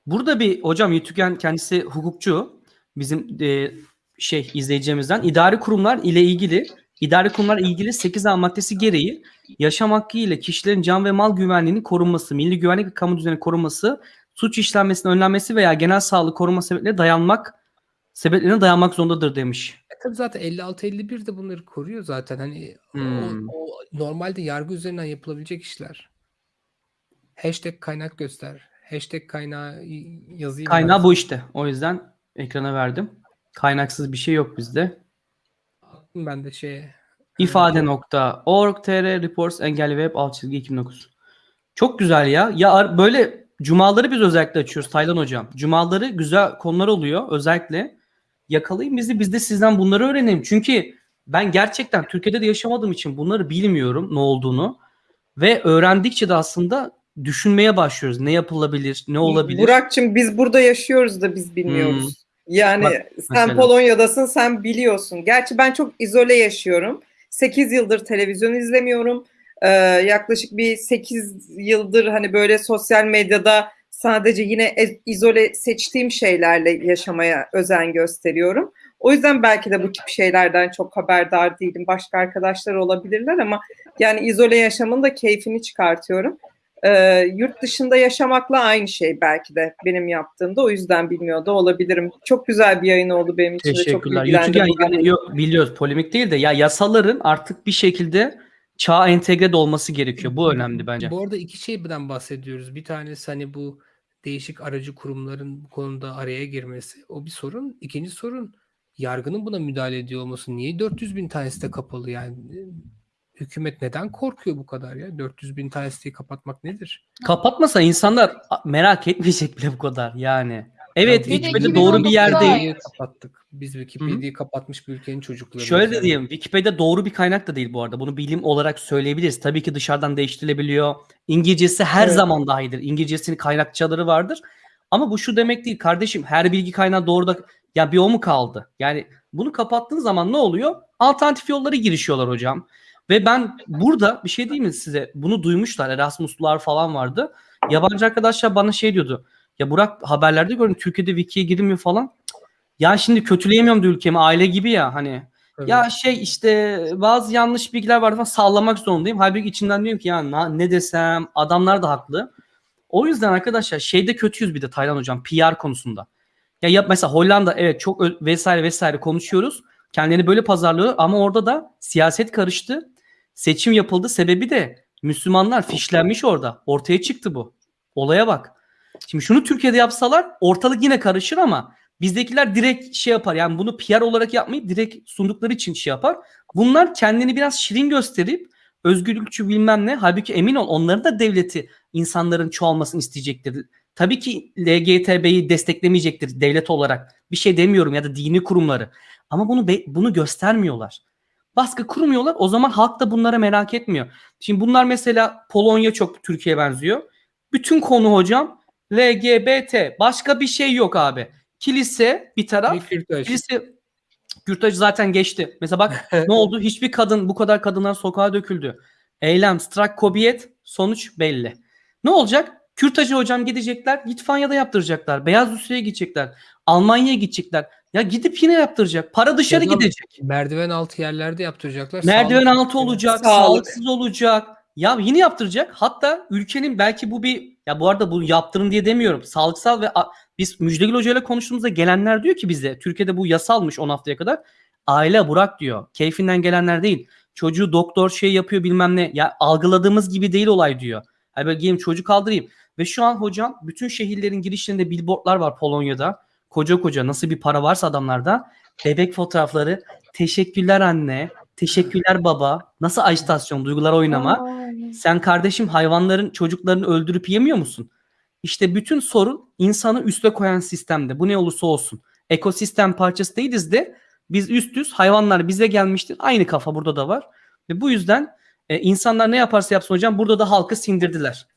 Burada bir hocam Yutüken kendisi hukukçu. Bizim e, şey izleyicimizden idari kurumlar ile ilgili idari kurumlar ilgili 8A maddesi gereği yaşam hakkı ile kişilerin can ve mal güvenliğinin korunması, milli güvenlik ve kamu düzeni korunması, suç işlenmesinin önlenmesi veya genel sağlık koruma sebeplerine dayanmak sebeplerine dayanmak zorundadır demiş. E tabii zaten 56-51 de bunları koruyor zaten. Hani o- Hmm. o, normalde yargı üzerinden yapılabilecek işler. Hashtag kaynak göster. Hashtag kaynağı yazayım. Kaynağı ben. bu işte. O yüzden ekrana verdim. Kaynaksız bir şey yok bizde. Attım ben de şeye. İfade.org.tr Reports Engelli Web alt çizgi 2009. Çok güzel ya. Ya böyle cumaları biz özellikle açıyoruz Taylan hocam. Cumaları güzel konular oluyor özellikle. Yakalayın bizi biz de sizden bunları öğrenelim. Çünkü ben gerçekten Türkiye'de de yaşamadığım için bunları bilmiyorum ne olduğunu. Ve öğrendikçe de aslında düşünmeye başlıyoruz. Ne yapılabilir, ne olabilir? Burak'cığım biz burada yaşıyoruz da biz bilmiyoruz. Yani Bak, sen mesela. Polonya'dasın sen biliyorsun. Gerçi ben çok izole yaşıyorum. 8 yıldır televizyon izlemiyorum. Ee, yaklaşık bir 8 yıldır hani böyle sosyal medyada sadece yine e- izole seçtiğim şeylerle yaşamaya özen gösteriyorum. O yüzden belki de bu tip şeylerden çok haberdar değilim. Başka arkadaşlar olabilirler ama yani izole yaşamın da keyfini çıkartıyorum. Ee, yurt dışında yaşamakla aynı şey belki de benim yaptığımda. O yüzden bilmiyor da olabilirim. Çok güzel bir yayın oldu benim için de. Çok. YouTube yani, yok, biliyoruz polemik değil de ya yasaların artık bir şekilde çağa entegre de olması gerekiyor. Bu önemli bence. Bu arada iki şeyden bahsediyoruz. Bir tanesi hani bu değişik aracı kurumların bu konuda araya girmesi. O bir sorun. İkinci sorun yargının buna müdahale ediyor olması. Niye 400 bin tanesi de kapalı yani? Hükümet neden korkuyor bu kadar ya? 400 bin tane siteyi kapatmak nedir? Kapatmasa insanlar merak etmeyecek bile bu kadar yani. Evet Ya Bir de Wikipedia doğru bir yer 2019'da değil. Wikipedia'yı kapattık. Biz Wikipedia'yı kapatmış bir ülkenin çocukları. Şöyle de diyeyim Wikipedia doğru bir kaynak da değil bu arada. Bunu bilim olarak söyleyebiliriz. Tabii ki dışarıdan değiştirilebiliyor. İngilizcesi her Evet. zaman daha iyidir. İngilizcesinin kaynakçaları vardır. Ama bu şu demek değil kardeşim. Her bilgi kaynağı doğru da ya bir o mu kaldı? Yani bunu kapattığın zaman ne oluyor? Alternatif yollara girişiyorlar hocam. Ve ben burada bir şey diyeyim mi size? Bunu duymuşlar. Erasmuslular falan vardı. Yabancı arkadaşlar bana şey diyordu. Ya Burak haberlerde gördüm Türkiye'de Wiki'ye girilmiyor falan. Ya şimdi kötüleyemiyorum da ülkemi. Aile gibi ya hani. Evet. Ya şey işte bazı yanlış bilgiler var falan sallamak zorundayım. Halbuki içinden diyorum ki ya ne desem adamlar da haklı. O yüzden arkadaşlar şeyde kötüyüz bir de Taylan hocam PR konusunda. Ya yap mesela Hollanda evet çok vesaire vesaire konuşuyoruz. Kendilerini böyle pazarlıyor ama orada da siyaset karıştı. Seçim yapıldı. Sebebi de Müslümanlar fişlenmiş orada. Ortaya çıktı bu. Olaya bak. Şimdi şunu Türkiye'de yapsalar ortalık yine karışır ama bizdekiler direkt şey yapar. Yani bunu PR olarak yapmayıp direkt sundukları için şey yapar. Bunlar kendini biraz şirin gösterip özgürlükçü bilmem ne. Halbuki emin ol onların da devleti insanların çoğalmasını isteyecektir. Tabii ki LGTB'yi desteklemeyecektir devlet olarak. Bir şey demiyorum ya da dini kurumları. Ama bunu bunu göstermiyorlar. Baskı kurmuyorlar. O zaman halk da bunlara merak etmiyor. Şimdi bunlar mesela Polonya çok Türkiye'ye benziyor. Bütün konu hocam LGBT. Başka bir şey yok abi. Kilise bir taraf. Bir. Kilise Kürtaj zaten geçti. Mesela bak [LAUGHS] ne oldu? Hiçbir kadın bu kadar kadınlar sokağa döküldü. Eylem, strak, kobiyet sonuç belli. Ne olacak? Kürtajı hocam gidecekler. Litvanya'da yaptıracaklar. Beyaz Rusya'ya gidecekler. Almanya'ya gidecekler. Ya gidip yine yaptıracak. Para dışarı Ya da gidecek. Merdiven altı yerlerde yaptıracaklar. Merdiven Sağlık- altı olacak. Sağlık. Sağlıksız olacak. Ya yine yaptıracak. Hatta ülkenin belki bu bir ya bu arada bu yaptırın diye demiyorum. Sağlıksal ve biz Müjdegül Hoca ile konuştuğumuzda gelenler diyor ki bize Türkiye'de bu yasalmış 10 haftaya kadar. Aile Burak diyor. Keyfinden gelenler değil. Çocuğu doktor şey yapıyor bilmem ne. Ya algıladığımız gibi değil olay diyor. Hani böyle geleyim çocuk kaldırayım. Ve şu an hocam bütün şehirlerin girişlerinde billboardlar var Polonya'da. Koca koca nasıl bir para varsa adamlarda. Bebek fotoğrafları. Teşekkürler anne. Teşekkürler baba. Nasıl ajitasyon, duygular oynama. Sen kardeşim hayvanların çocuklarını öldürüp yemiyor musun? İşte bütün sorun insanı üste koyan sistemde. Bu ne olursa olsun. Ekosistem parçası değiliz de biz üstüz. Hayvanlar bize gelmiştir. Aynı kafa burada da var. Ve bu yüzden E, insanlar ne yaparsa yapsın hocam burada da halkı sindirdiler.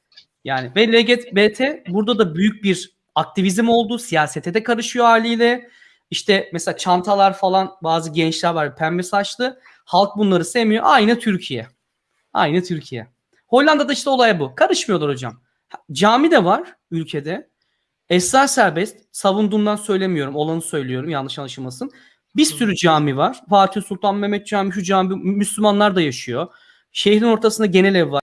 Yani ve LGBT burada da büyük bir aktivizm oldu. Siyasete de karışıyor haliyle. İşte mesela çantalar falan bazı gençler var pembe saçlı. Halk bunları sevmiyor. Aynı Türkiye. Aynı Türkiye. Hollanda'da işte olay bu. Karışmıyorlar hocam. Cami de var ülkede. Esrar serbest. Savunduğumdan söylemiyorum. Olanı söylüyorum. Yanlış anlaşılmasın. Bir sürü cami var. Fatih Sultan Mehmet Camii, şu cami Müslümanlar da yaşıyor. Şehrin ortasında genel ev var.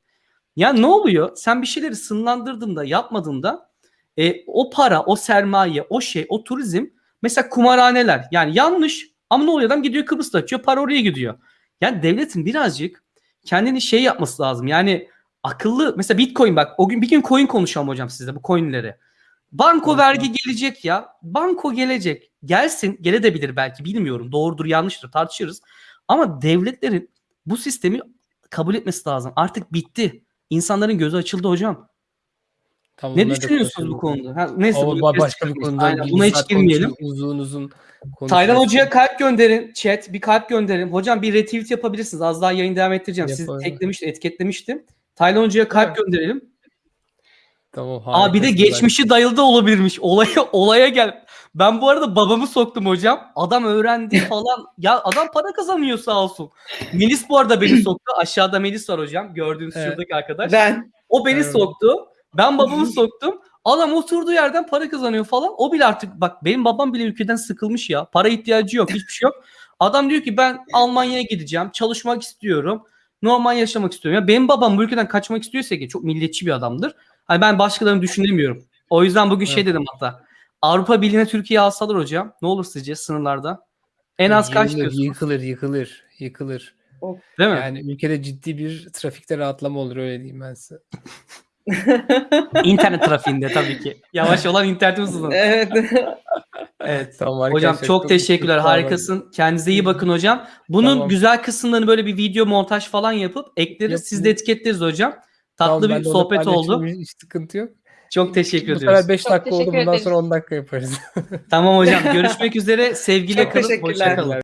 Ya ne oluyor? Sen bir şeyleri sınırlandırdığında, yapmadığında e, o para, o sermaye, o şey, o turizm mesela kumarhaneler. Yani yanlış ama ne oluyor? Adam gidiyor Kıbrıs'ta açıyor, para oraya gidiyor. Yani devletin birazcık kendini şey yapması lazım. Yani akıllı mesela Bitcoin bak o gün bir gün coin konuşalım hocam size bu coinleri. Banko Evet, vergi gelecek ya. Banko gelecek. Gelsin, gelebilir belki bilmiyorum. Doğrudur, yanlıştır tartışırız. Ama devletlerin bu sistemi kabul etmesi lazım. Artık bitti. İnsanların gözü açıldı hocam. Tamam, Ne düşünüyorsunuz bu konuda? Ha, neyse Ama kes- başka bir konuda Aynen, buna hiç girmeyelim. Uzun uzun Taylan. Hoca'ya kalp gönderin. Chat bir kalp gönderin. Hocam bir retweet yapabilirsiniz. Az daha yayın devam ettireceğim. Siz Yaparım. eklemiş, etiketlemiştim. Taylan Hoca'ya kalp gönderelim. Tamam, Aa bir de geçmişi dayalı da olabilirmiş. Olaya olaya gel. Ben bu arada babamı soktum hocam. Adam öğrendi [LAUGHS] falan. ya adam para kazanıyor sağ olsun. Melis bu arada beni [CLEARS THROAT] soktu. Aşağıda Melis var hocam. Gördüğünüz Evet. şuradaki arkadaş. Ben O beni Evet. soktu. Ben babamı soktum. Adam oturduğu yerden para kazanıyor falan. O bile artık bak benim babam bile ülkeden sıkılmış ya. Para ihtiyacı yok. Hiçbir şey yok. Adam diyor ki ben Almanya'ya gideceğim. Çalışmak istiyorum. Normal yaşamak istiyorum. Ya benim babam bu ülkeden kaçmak istiyorsa ki çok milliyetçi bir adamdır. Hani ben başkalarını düşünemiyorum. O yüzden bugün şey Evet. dedim hatta. Avrupa Birliği'ne Türkiye alsalar hocam. Ne olur sizce sınırlarda? En az kaç Yıkılır, diyorsunuz? Yıkılır, yıkılır, yıkılır. Değil mi? Yani ülkede ciddi bir trafikte rahatlama olur öyle diyeyim ben size. [LAUGHS] [LAUGHS] İnternet trafiğinde tabii ki. Yavaş olan internetimiz hızlı. evet. Evet. Tamam Hocam çok teşekkürler. Harikasın. Kendinize iyi bakın hocam. Bunun Tamam. güzel kısımlarını böyle bir video montaj falan yapıp ekleriz. Siz de etiketleriz hocam. Tamam, Tatlı ben bir sohbet oldu. Hiç sıkıntı yok. Çok teşekkür Bu ediyoruz. sefer 5 Çok dakika oldu. Bundan ederiz. sonra 10 dakika yaparız. Tamam hocam. [LAUGHS] Görüşmek üzere. Sevgiyle kalın. teşekkürler. Hoşça kalın.